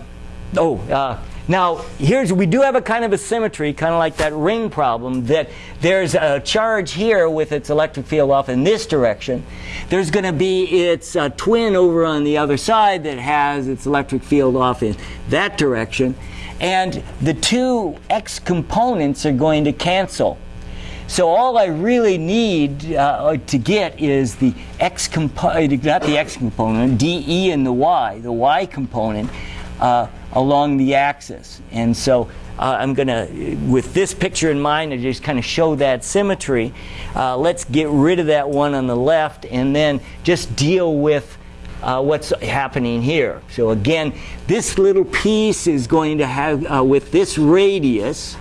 oh, uh, now here's we do have a kind of a symmetry, kind of like that ring problem, that there's a charge here with its electric field off in this direction. There's going to be its uh, twin over on the other side that has its electric field off in that direction. And the two x components are going to cancel. So all I really need uh, to get is the x component, not the x component, dE and the y, the y component uh, along the axis. And so uh, I'm going to, with this picture in mind, to just kind of show that symmetry. Uh, let's get rid of that one on the left and then just deal with uh, what's happening here. So again, this little piece is going to have, uh, with this radius,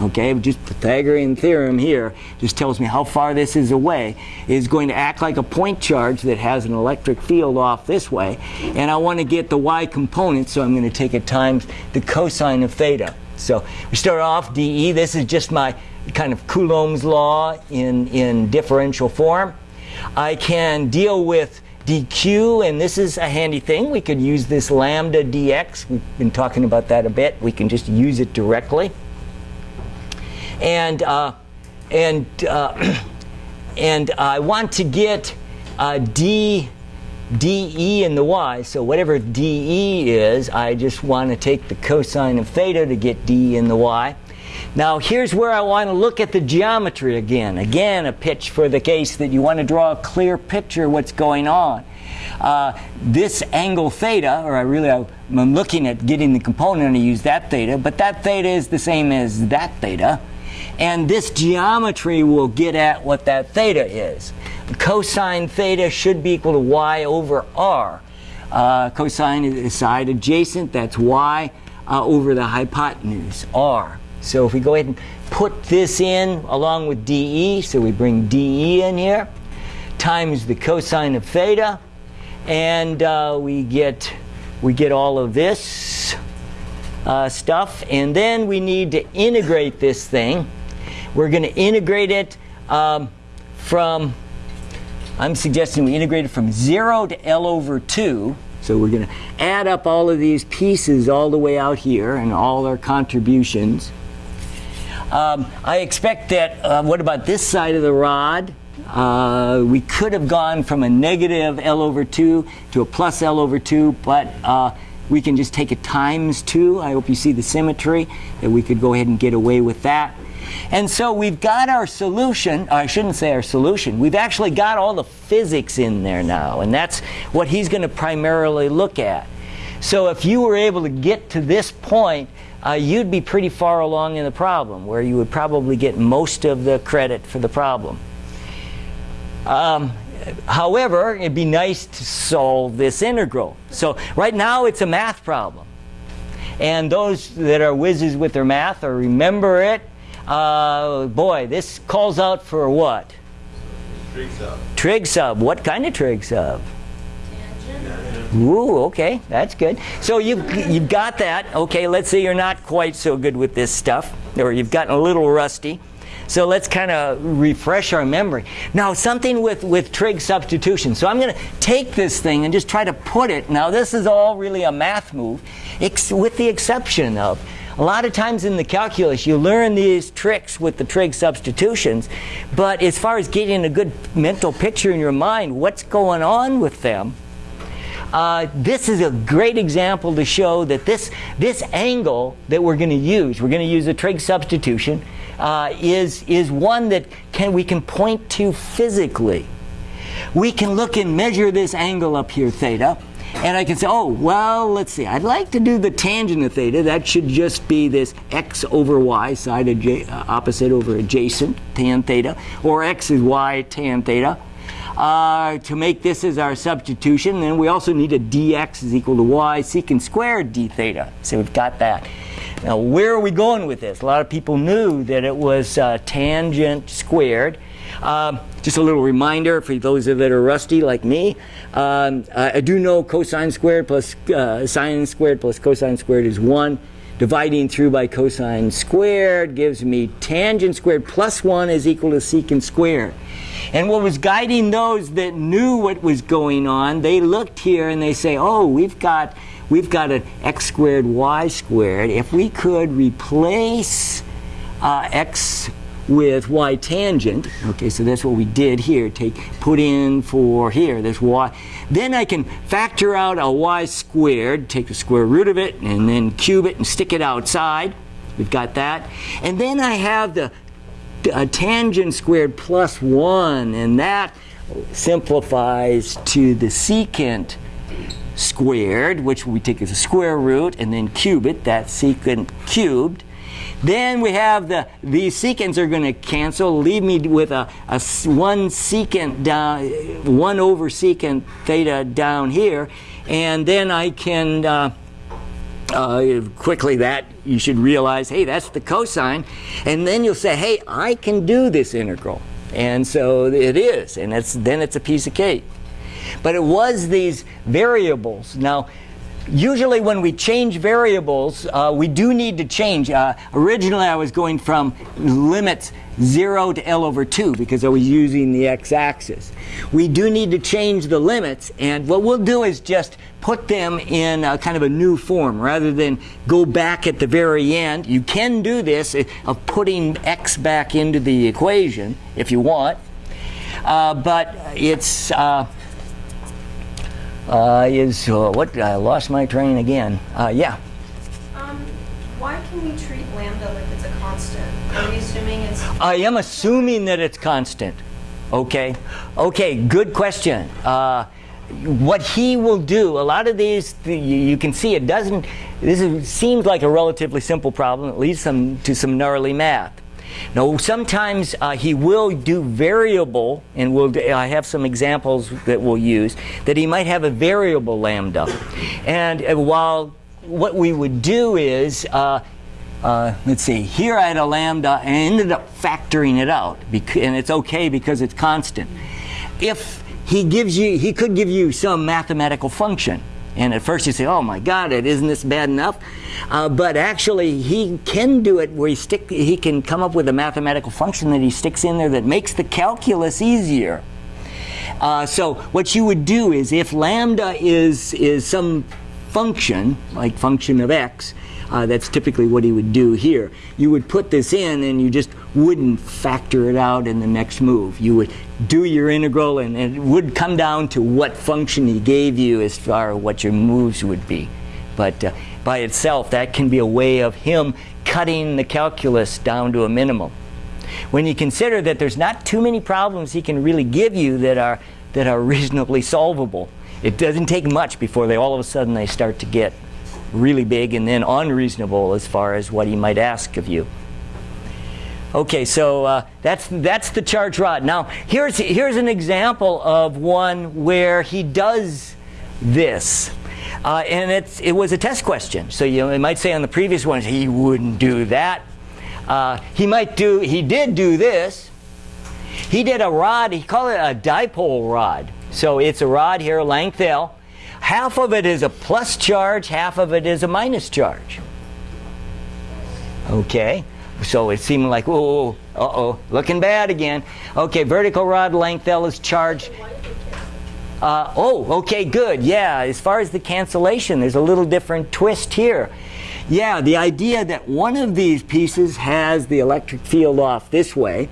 okay, just Pythagorean theorem here just tells me how far this is away, is going to act like a point charge that has an electric field off this way. And I want to get the y component, so I'm going to take it times the cosine of theta. So we start off dE. This is just my kind of Coulomb's law in, in differential form. I can deal with dq, and this is a handy thing. We could use this lambda dx. We've been talking about that a bit. We can just use it directly and uh, and uh, and I want to get uh, d dE in the y. So whatever dE is, I just want to take the cosine of theta to get d in the y. Now here's where I want to look at the geometry again. Again, a pitch for the case that you want to draw a clear picture of what's going on. Uh, this angle theta, or I really I'm looking at getting the component and I use that theta, but that theta is the same as that theta. And this geometry will get at what that theta is. Cosine theta should be equal to y over r. Uh, cosine is side adjacent, that's y uh, over the hypotenuse, r. So if we go ahead and put this in along with dE, so we bring dE in here, times the cosine of theta, and uh, we get we get all of this uh, stuff, and then we need to integrate this thing. We're going to integrate it um, from, I'm suggesting we integrate it from 0 to L over 2. So we're going to add up all of these pieces all the way out here and all our contributions. Um, I expect that, uh, what about this side of the rod? Uh, we could have gone from a negative L over 2 to a plus L over 2, but uh, we can just take a times 2. I hope you see the symmetry, that we could go ahead and get away with that. And so we've got our solution, I shouldn't say our solution, we've actually got all the physics in there now, and that's what he's going to primarily look at. So if you were able to get to this point, uh, you'd be pretty far along in the problem, where you would probably get most of the credit for the problem. Um, however, it'd be nice to solve this integral. So right now it's a math problem. And those that are whizzes with their math or remember it uh, boy, this calls out for what? Trig sub. Trig sub. What kind of trig sub? Ooh, okay, that's good. So you've, you've got that. Okay, let's say you're not quite so good with this stuff, or you've gotten a little rusty. So let's kind of refresh our memory. Now, something with, with trig substitution. So I'm going to take this thing and just try to put it. Now, this is all really a math move, with the exception of a lot of times in the calculus, you learn these tricks with the trig substitutions, but as far as getting a good mental picture in your mind, what's going on with them, uh, this is a great example to show that this, this angle that we're going to use, we're going to use a trig substitution, uh, is, is one that can, we can point to physically. We can look and measure this angle up here, theta, And I can say, oh, well, let's see. I'd like to do the tangent of theta. That should just be this x over y, side uh, opposite over adjacent, tan theta, or x is y tan theta. Uh, to make this as our substitution, then we also need a dx is equal to y secant squared d theta. So we've got that. Now, where are we going with this? A lot of people knew that it was uh, tangent squared. Um, just a little reminder for those of that are rusty like me. Um, I, I do know cosine squared plus uh, sine squared plus cosine squared is 1. Dividing through by cosine squared gives me tangent squared plus 1 is equal to secant squared. And what was guiding those that knew what was going on, they looked here and they say, oh, we've got, we've got an x squared y squared. If we could replace uh, x with y tangent, okay, so that's what we did here, take, put in for here, this y. Then I can factor out a y squared, take the square root of it, and then cube it and stick it outside. We've got that. And then I have the tangent squared plus 1, and that simplifies to the secant squared, which we take as a square root, and then cube it, that secant cubed. Then we have the, these secants are going to cancel, leave me with a, a 1 secant down, 1 over secant theta down here, and then I can, uh, uh, quickly that you should realize, hey, that's the cosine. And then you'll say, hey, I can do this integral. And so it is, and it's, then it's a piece of cake. But it was these variables. Now, usually when we change variables, uh, we do need to change. Uh, originally, I was going from limits 0 to L over 2 because I was using the x-axis. We do need to change the limits, and what we'll do is just put them in kind of a new form rather than go back at the very end. You can do this uh, of putting x back into the equation if you want, uh, but it's uh, is uh, what I lost my train again. Uh, yeah. Um, why can we treat lambda like it's a constant? Are we assuming it's I am assuming that it's constant. Okay. Okay, good question. Uh, what he will do, a lot of these, you, you can see it doesn't, this is, seems like a relatively simple problem. It leads some, to some gnarly math. Now, sometimes uh, he will do variable, and we'll, I have some examples that we'll use, that he might have a variable lambda. And uh, while what we would do is, uh, uh, let's see, here I had a lambda and ended up factoring it out, and it's okay because it's constant. If he gives you, he could give you some mathematical function. And at first you say, oh my God, it isn't this bad enough? Uh, but actually, he can do it where he, stick, he can come up with a mathematical function that he sticks in there that makes the calculus easier. Uh, so what you would do is if lambda is, is some function, like function of x, uh, that's typically what he would do here. You would put this in and you just wouldn't factor it out in the next move. You would do your integral and, and it would come down to what function he gave you as far as what your moves would be. But uh, by itself, that can be a way of him cutting the calculus down to a minimum when you consider that there's not too many problems he can really give you that are that are reasonably solvable. It doesn't take much before they all of a sudden they start to get really big and then unreasonable as far as what he might ask of you. Okay, so uh, that's that's the charge rod. Now here's here's an example of one where he does this. Uh, and it's, it was a test question. So you know, it might say on the previous ones, he wouldn't do that. Uh, he might do, he did do this. He did a rod, he called it a dipole rod. So it's a rod here, length L. Half of it is a plus charge, half of it is a minus charge. Okay, so it seemed like, oh, uh-oh, looking bad again. Okay, vertical rod length L is charged. Uh, oh, okay, good. Yeah, as far as the cancellation, there's a little different twist here. Yeah, the idea that one of these pieces has the electric field off this way,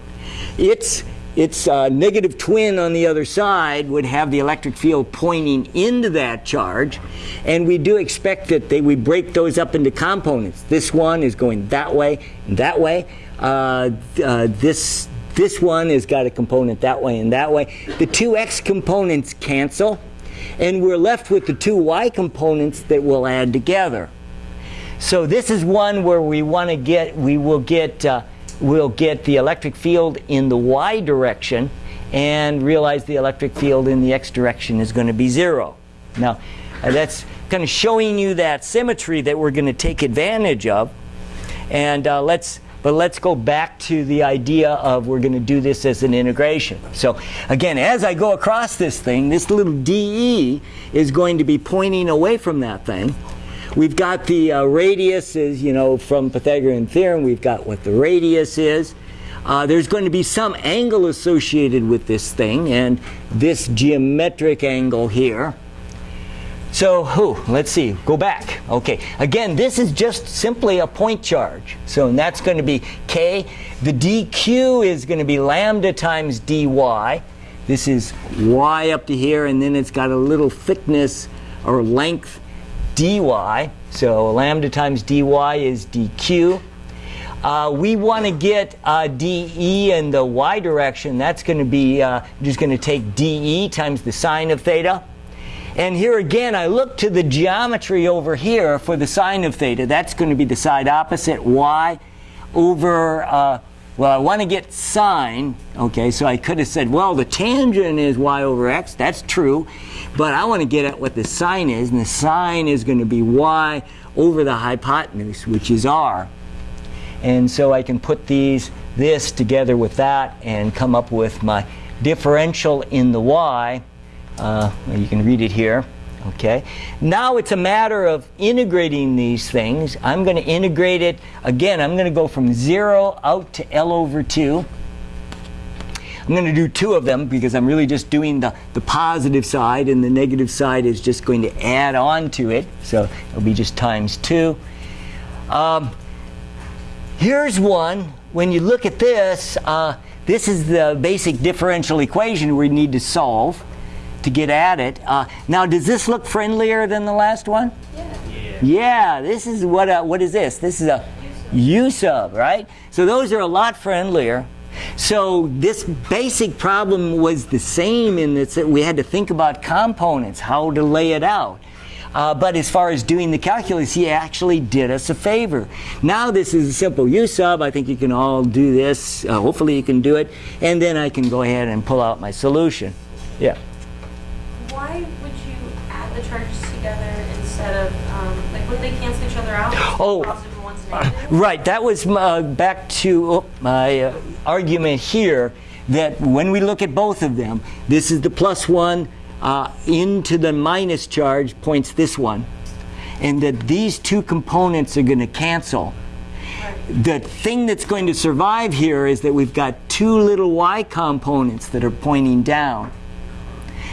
its its uh, negative twin on the other side would have the electric field pointing into that charge, and we do expect that they, we break those up into components. This one is going that way and that way. Uh, uh, this this one has got a component that way and that way. The two x components cancel. And we're left with the two y components that we'll add together. So this is one where we want to get, we will get, uh, we'll get the electric field in the y direction and realize the electric field in the x direction is going to be zero. Now, uh, that's kind of showing you that symmetry that we're going to take advantage of. And uh, let's, but let's go back to the idea of we're going to do this as an integration. So again, as I go across this thing, this little DE is going to be pointing away from that thing. We've got the uh, radius is, you know, from Pythagorean theorem, we've got what the radius is. Uh, there's going to be some angle associated with this thing, and this geometric angle here. So, whew, let's see, go back. Okay, again, this is just simply a point charge. So that's going to be k. The dq is going to be lambda times dy. This is y up to here, and then it's got a little thickness or length dy. So lambda times dy is dq. Uh, we want to get uh, dE in the y direction. That's going to be uh, just going to take dE times the sine of theta. And here again, I look to the geometry over here for the sine of theta. That's going to be the side opposite y over, uh, well, I want to get sine. Okay, so I could have said, well, the tangent is y over x. That's true. But I want to get at what the sine is. And the sine is going to be y over the hypotenuse, which is r. And so I can put these, this together with that and come up with my differential in the y. Uh, you can read it here. Okay. Now it's a matter of integrating these things. I'm going to integrate it. Again, I'm going to go from 0 out to L over 2. I'm going to do two of them because I'm really just doing the, the positive side and the negative side is just going to add on to it. So it'll be just times 2. Um, Here's one. When you look at this, uh, this is the basic differential equation we need to solve to get at it. Uh, now, does this look friendlier than the last one? Yeah. Yeah, this is what, uh, what is this? This is a U sub, right? So those are a lot friendlier. So this basic problem was the same in that we had to think about components, how to lay it out. Uh, but as far as doing the calculus, he actually did us a favor. Now this is a simple U sub. I think you can all do this. Uh, hopefully you can do it. And then I can go ahead and pull out my solution. Yeah. Why would you add the charges together instead of, um, like, would they cancel each other out? Oh. Positive and one's negative? Right, that was uh, back to oh, my uh, argument here that when we look at both of them, this is the plus one uh, into the minus charge points this one, and that these two components are going to cancel. The thing that's going to survive here is that we've got two little y components that are pointing down.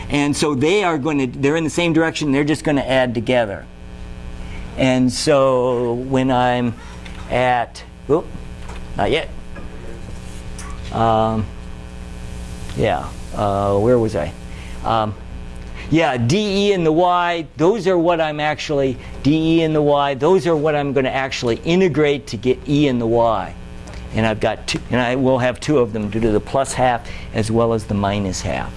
And so they are going to, they're in the same direction, they're just going to add together. And so when I'm at, oop, not yet. Um, yeah, uh, where was I? Um, yeah, DE and the Y, those are what I'm actually, DE and the Y, those are what I'm going to actually integrate to get E and the Y. And I've got two, and I will have two of them due to the plus half as well as the minus half.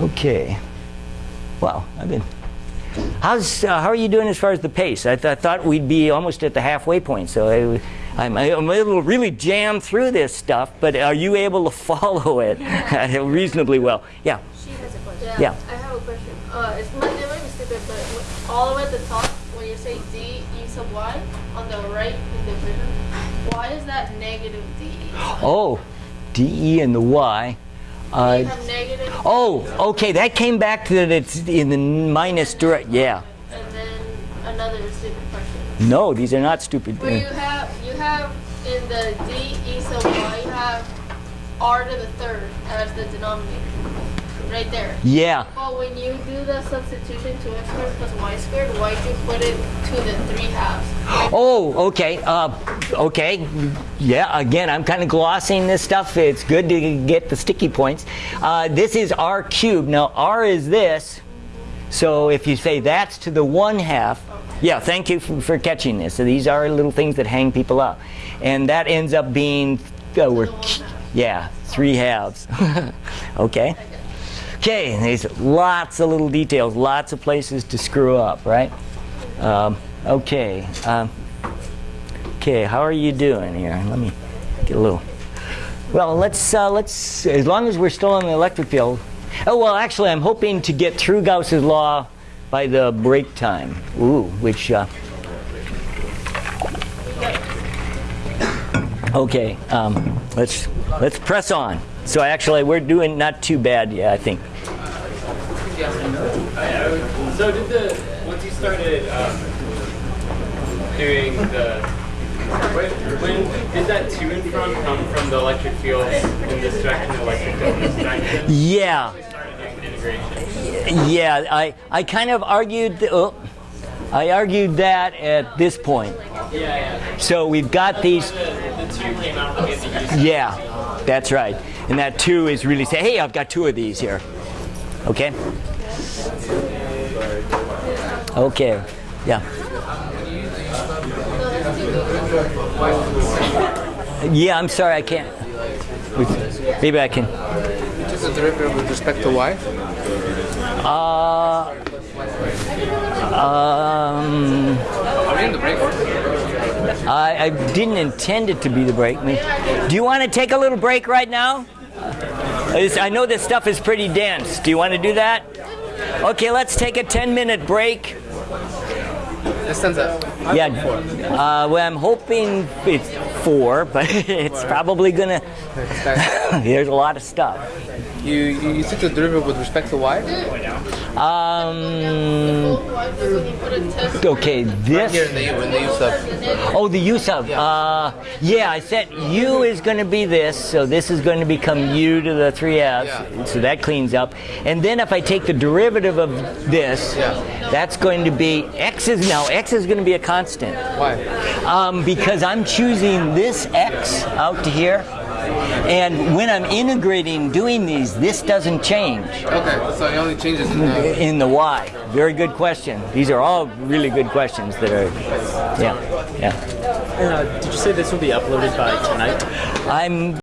Okay. Well, I've been. How's uh, how are you doing as far as the pace? I, th I thought we'd be almost at the halfway point, so I, I'm, I'm able to really jam through this stuff. But are you able to follow it reasonably well? Yeah. She has a question. Yeah. I have a question. Uh, it's my name might be stupid, but all the way at the top, when you say d e sub y on the right in the equation, why is that negative d? Oh, DE and the Y. Uh, you have negative. oh, okay. That came back to that it's in the minus direct. Yeah. And then another stupid question. No, these are not stupid. Where you have you have in the d e sub y, you have r to the third as the denominator, right there. Yeah. But when you do the substitution to x squared plus y squared, why'd you put it to the three halves? Oh, okay. Uh, okay. Yeah, again, I'm kind of glossing this stuff. It's good to get the sticky points. Uh, this is r cubed. Now, r is this. So if you say that's to the one half, yeah, thank you for, for catching this. So these are little things that hang people up. And that ends up being, uh, we're, yeah, three halves. okay. Okay, there's lots of little details, lots of places to screw up, right? Um, okay. Um, okay, how are you doing here? Let me get a little. Well, let's uh, let's as long as we're still in the electric field. Oh well, actually, I'm hoping to get through Gauss's law by the break time. Ooh, which. Uh, okay, um, let's let's press on. So actually, we're doing not too bad. Yeah, I think. So did the once you started um, doing the when, when did that to and from come from the electric field in this direction, the electric field in this direction? Yeah. Started doing integration. Yeah, I, I kind of argued, oh, I argued that at this point. Yeah, yeah. So we've got these, The, the two came out from the use. yeah, that's right. And that two is really say, hey, I've got two of these here. Okay? Okay, yeah. Yeah, I'm sorry, I can't. Maybe I can. Just the derivative with respect to y? Uh, um, Are we in the break? I, I didn't intend it to be the break. Do you want to take a little break right now? I know this stuff is pretty dense. Do you want to do that? Okay, let's take a 10 minute break. This stands up. Yeah. Uh, well, I'm hoping it's four, but it's probably gonna. There's a lot of stuff. You, you, you took the derivative with respect to y? Um. When you put a test. Okay, this. Here in the, in the use of. Oh, the use of. Uh, yeah, I said u is going to be this, so this is going to become u to the 3s. Yeah. So that cleans up. And then if I take the derivative of this, Yeah. that's going to be x is now x is going to be a constant Why? um, because I'm choosing this x out to here. And when I'm integrating, doing these, this doesn't change Okay, so it only changes in the. in the y. Very good question. These are all really good questions that are, yeah, yeah. Uh, did you say this will be uploaded by tonight? I'm